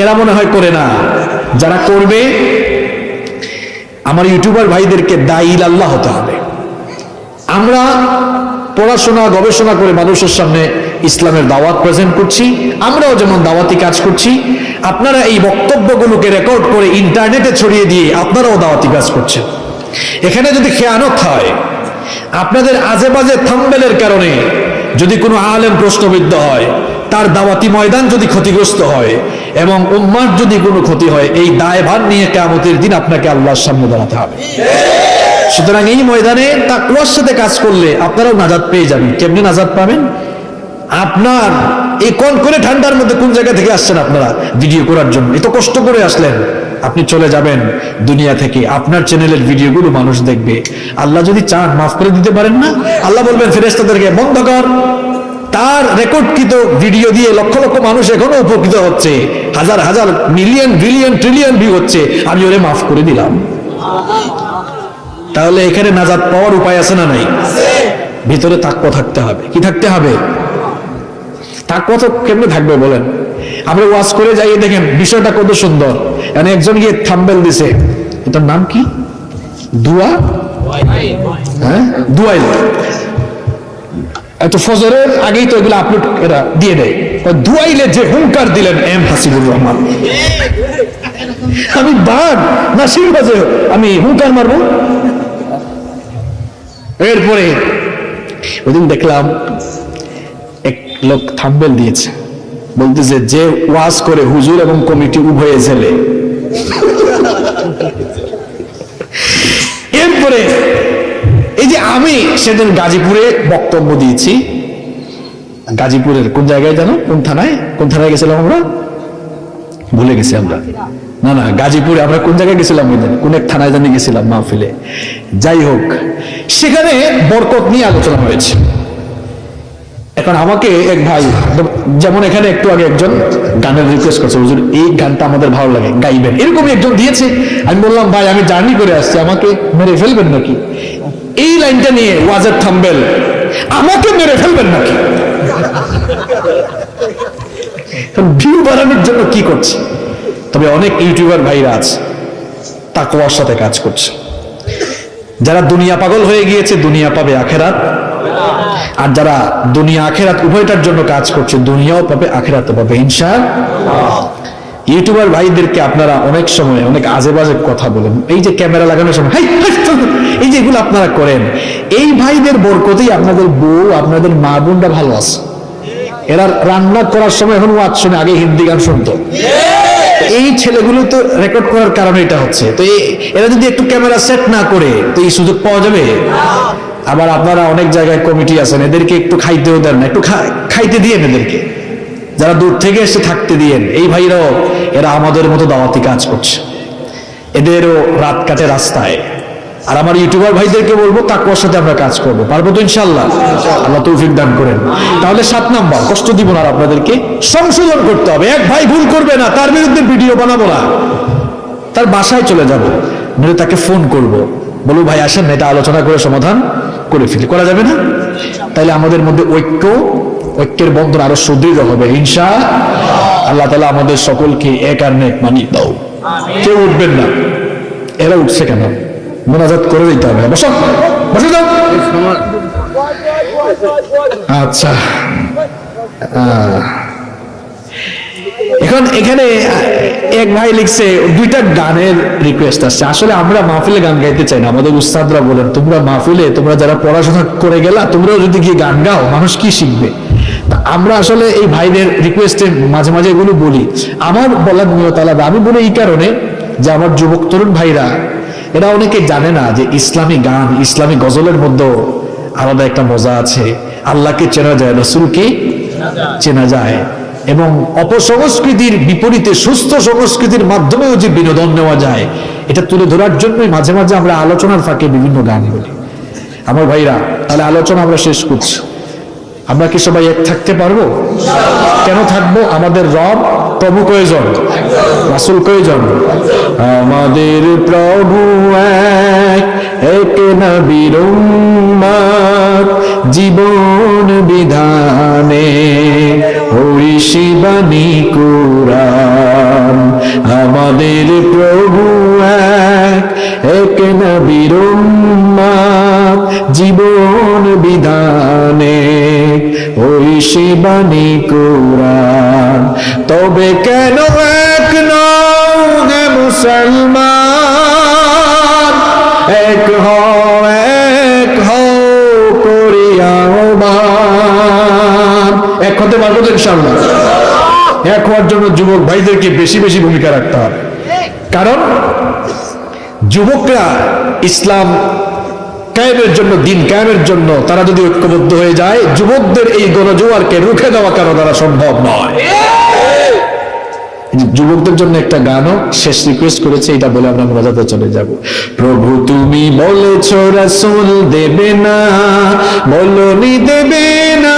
এরা মনে হয় করে না। যারা করবে, আমার ইউটিউবার ভাইদেরকে দায়ীল আল্লাহ হতে হবে। আমরা পড়াশোনা, গবেষণা করে মানুষের সামনে ইসলামের দাওয়াত প্রেজেন্ট করছি, আমরাও যেমন দাওয়াতি কাজ করছি, আপনারা এই বক্তব্যগুলোকে রেকর্ড করে ইন্টারনেটে ছড়িয়ে দিয়ে আপনারাও দাওয়াতি কাজ করছেন। এখানে যদি খেয়ানত হয়, আপনাদের আজে বাজে থাম্বেলের কারণে যদি কোনো আলেম প্রশ্নবিদ্ধ হয় তার দাওয়াতি ময়দান যদি ক্ষতিগ্রস্ত হয় এবং উম্মার যদি কোনো ক্ষতি হয়, এই দায়ভার নিয়ে কেমতের দিন আপনাকে আল্লাহর সামনে দাঁড়াতে হবে। সুতরাং এই ময়দানে তাকুয়ার সাথে কাজ করলে আপনারাও নাজাদ পেয়ে যাবেন। কেমনি নাজাদ পাবেন? আপনার এই কোন করে ঠান্ডার মধ্যে কোন জায়গা থেকে আসছেন আপনারা? ভিডিও করার জন্য। এত কষ্ট করে আসলেন, আপনি চলে যাবেন দুনিয়া থেকে। আপনার চ্যানেলের ভিডিওগুলো মানুষ দেখবে। আল্লাহ যদি চান, মাফ করে দিতে পারেন না? আল্লাহ বলবেন ফেরেস্তাদেরকে বন্ধ কর। তার রেকর্ডকৃত ভিডিও দিয়ে লক্ষ লক্ষ মানুষ এখনও উপকৃত হচ্ছে। হাজার হাজার মিলিয়ন বিলিয়ন ট্রিলিয়ন ভিউ হচ্ছে। আমি ওরে মাফ করে দিলাম। তাহলে এখানে নাজাত পাওয়ার উপায় আছে না নাই? ভিতরে তাক্য থাকতে হবে। কি থাকতে হবে? তাক্য তো কেমনে থাকবে বলেন? আমরা ওয়াজ করে যাই দেখেন, বিষয়টা কত সুন্দর। মানে একজন গিয়ে থাম্বেল দিছে। এটার নাম কি? দুয়া? হ্যাঁ? দুয়াইল। এত ফজরের আগেই তো এগুলো আপলোড এরা দিয়ে দেয়। ওই দুয়াইলে যে হুঙ্কার দিলেন এম হাসিবুর রহমান। আমি বাঘ না বাজে, আমি হুঙ্কার মারবো। এরপরে ওইদিন দেখলাম এক লোক থাম্বেল দিয়েছে। বলতেছে যে ওয়াজ করে হুজুর এবং কমিটি উভয়ে জেলে। এরপরে এই যে আমি সেদিন গাজীপুরে বক্তব্য দিয়েছি। গাজীপুরের কোন জায়গায় জানো? কোন থানায়? কোন থানায় গেছিলাম আমরা? ভুলে গেছি আমরা। না না, গাজীপুরে আমরা কোন জায়গায় গেছিলাম? কোন এক থানায় জানি গেছিলাম মাহফিলে। যাই হোক, সেখানে বরকত নিয়ে আলোচনা হয়েছে। এখন আমাকে এক ভাই, যেমন এখানে একটু আগে একজন গানের রিকোয়েস্ট করছে, হুজুর, এই গানটা আমাদের ভালো লাগে, গাইবেন। এরকমই একজন দিয়েছে। আমি বললাম, ভাই, আমি জার্নি করে আসছি, আমাকে মেরে ফেলবেন নাকি? এই লাইনটা নিয়ে ওয়াজের থাম্বেল আমাকে মেরে ফেলবেন নাকি? ভিউ বাড়ানোর জন্য কি করছে? তবে অনেক ইউটিউবার ভাইরা আছে, তাকওয়ার সাথে কাজ করছে। যারা দুনিয়া পাগল হয়ে গিয়েছে, দুনিয়া পাবে আখেরাত। আর যারা দুনিয়া আখেরাত উভয়টার জন্য কাজ করছে, দুনিয়াও পাবে আখেরাতও পাবে ইনশা ইউটিউবার ভাইদেরকে আপনারা অনেক সময়, অনেক আজে বাজে কথা বলেন। এই যে ক্যামেরা লাগানোর সময় এই যে এগুলো আপনারা করেন, এই ভাইদের বরকতেই আপনাদের বউ, আপনাদের মা বোনরা ভালো আছে। এরা রান্না করার সময় এখন ওয়াজ শুনে, আগে হিন্দি গান শুনতো। এই ছেলেগুলো তো রেকর্ড করার কারণে এটা হচ্ছে। তো এরা যদি একটু ক্যামেরা সেট না করে, তো এই সুযোগ পাওয়া যাবে? আবার আপনারা অনেক জায়গায় কমিটি আছেন, এদেরকে একটু খাইতেও দেন না, একটু খাইতে দিয়েন এদেরকে। যারা দূর থেকে এসে থাকতে দিয়েন, এই ভাইরাও এরা আমাদের মতো দাওয়াতি কাজ করছে। এদেরও রাত কাটে রাস্তায়। আর আমার ইউটিউবার ভাইদেরকে বলব তাকুয়ার সাথে আমরা কাজ করব। পারব তো ইনশাল্লাহ আল্লাহ তৌফিক দান করেন। তাহলে সাত নাম্বার কষ্ট দিব না আপনাদেরকে সংশোধন করতে হবে। এক ভাই ভুল করবে না তার বিরুদ্ধে ভিডিও বানাবো না। তার বাসায় চলে যাব। নইলে তাকে ফোন করব। বলব ভাই আসেন এটা আলোচনা করে সমাধান করে ফেলি। করা যাবে না? তাইলে আমাদের মধ্যে ঐক্য ঐক্যের বন্ধন আরও সুদৃঢ় হবে। হিংসা আল্লাহ তালা আমাদের সকলকে এক আর নেক মানিয়ে দাও। কেউ উঠবেন না। এরা উঠছে কেন? মোনাজাত করে দিতে হবে। বসো, বসে যাও আচ্ছা। এখন এখানে এক ভাই লিখছে, দুইটা গানের রিকোয়েস্ট আসছে। আসলে আমরা মাহফিলে গান গাইতে চাই না, আমাদের উস্তাদরা বলেন, তোমরা মাহফিলে, তোমরা যারা পড়াশোনা করে গেলা তোমরাও যদি গিয়ে গান গাও, মানুষ কি শিখবে? আমরা আসলে এই ভাইদের রিকোয়েস্টে মাঝে মাঝে এগুলো বলি। আমার বলার নিয়ত আলাদা আমি বলি এই কারণে যে আমার যুবক তরুণ ভাইরা এরা অনেকে জানে না যে ইসলামী গান, ইসলামী গজলের মধ্যেও আলাদা একটা মজা আছে। আল্লাহকে চেনা যায়, রসুলকে চেনা যায়। এবং অপসংস্কৃতির বিপরীতে, সুস্থ সংস্কৃতির মাধ্যমেও যে বিনোদন নেওয়া যায়, এটা তুলে ধরার জন্যই মাঝে মাঝে আমরা আলোচনার ফাঁকে বিভিন্ন গান বলি। আমার ভাইরা, তাহলে আলোচনা আমরা শেষ করছি। আমরা কি সবাই এক থাকতে পারব? কেন থাকব? আমাদের রব প্রভু কয়জন? রাসুল কয়জন? আমাদের প্রভু এক এক উম্মত, জীবন বিধানে ওই শিবানী কুরান আমাদের প্রভু এক এক উম্মত, জীবন বিধানে ওই শিবানী কুরান তবে কেন এক হে মুসলমান? এক হও এক হও এক হতে পারব তো ইনশাআল্লাহ। এক হওয়ার জন্য যুবক ভাইদেরকে বেশি বেশি ভূমিকা রাখতে হবে। কারণ যুবকরা ইসলাম কায়েমের জন্য, দিন কায়েমের জন্য তারা যদি ঐক্যবদ্ধ হয়ে যায়, যুবকদের এই গণজোয়ারকে রুখে দেওয়া কারও তারা সম্ভব নয়? যুবকদের জন্য একটা গানও শেষ রিকোয়েস্ট করেছে, এটা বলে আমরা মজাতে চলে যাব। প্রভু, তুমি বলেছ রাসূল দেবে না, বলনি দেবে না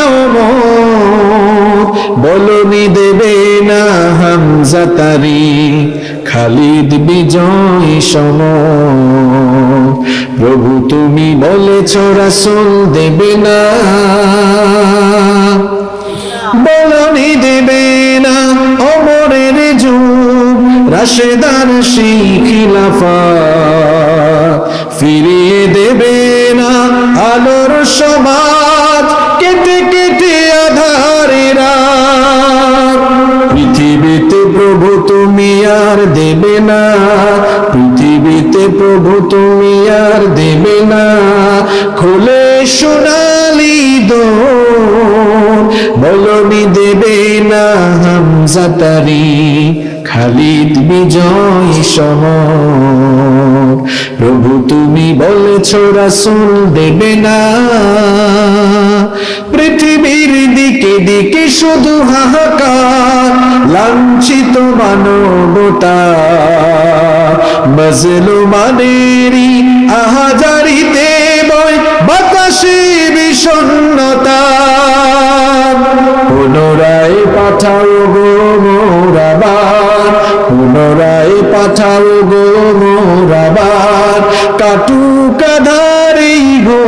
বলনি দেবে না হামজা তারি, খালিদ বিজয় সম প্রভু, তুমি বলেছ রাসূল দেবে না, বলনি দেবে না অমরের যুগ, রাশেদার সেই খিলাফা। ফিরিয়ে দেবে না আলোর সমাজ, কেটে কেটে আধারেরা পৃথিবীতে প্রভু তুমি আর দেবে না, পৃথিবীতে প্রভু তুমি আর দেবে না। খুলে সোনালি দো বলনি দেবে না হামজা খালিদ বিজয় সম প্রভু তুমি বলেছ, রাসূল দেবে না। পৃথিবীর দিকে দিকে শুধু হাহাকার, লাঞ্ছিত মানবতা। মজলু মানেরি আহাজারিতে বিষণ্ণতা। পুনরায় পাঠাও গো মোরাবার পুনরায় পাঠাও গো মোরাবার কাটুক আধারি গো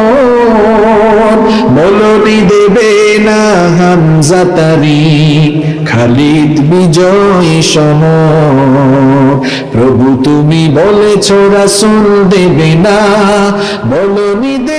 বলনি দেবে না হামজা খালিদ বিজয় সম। প্রভু তুমি বলেছ রাসূল দেবে না বলনি দেবে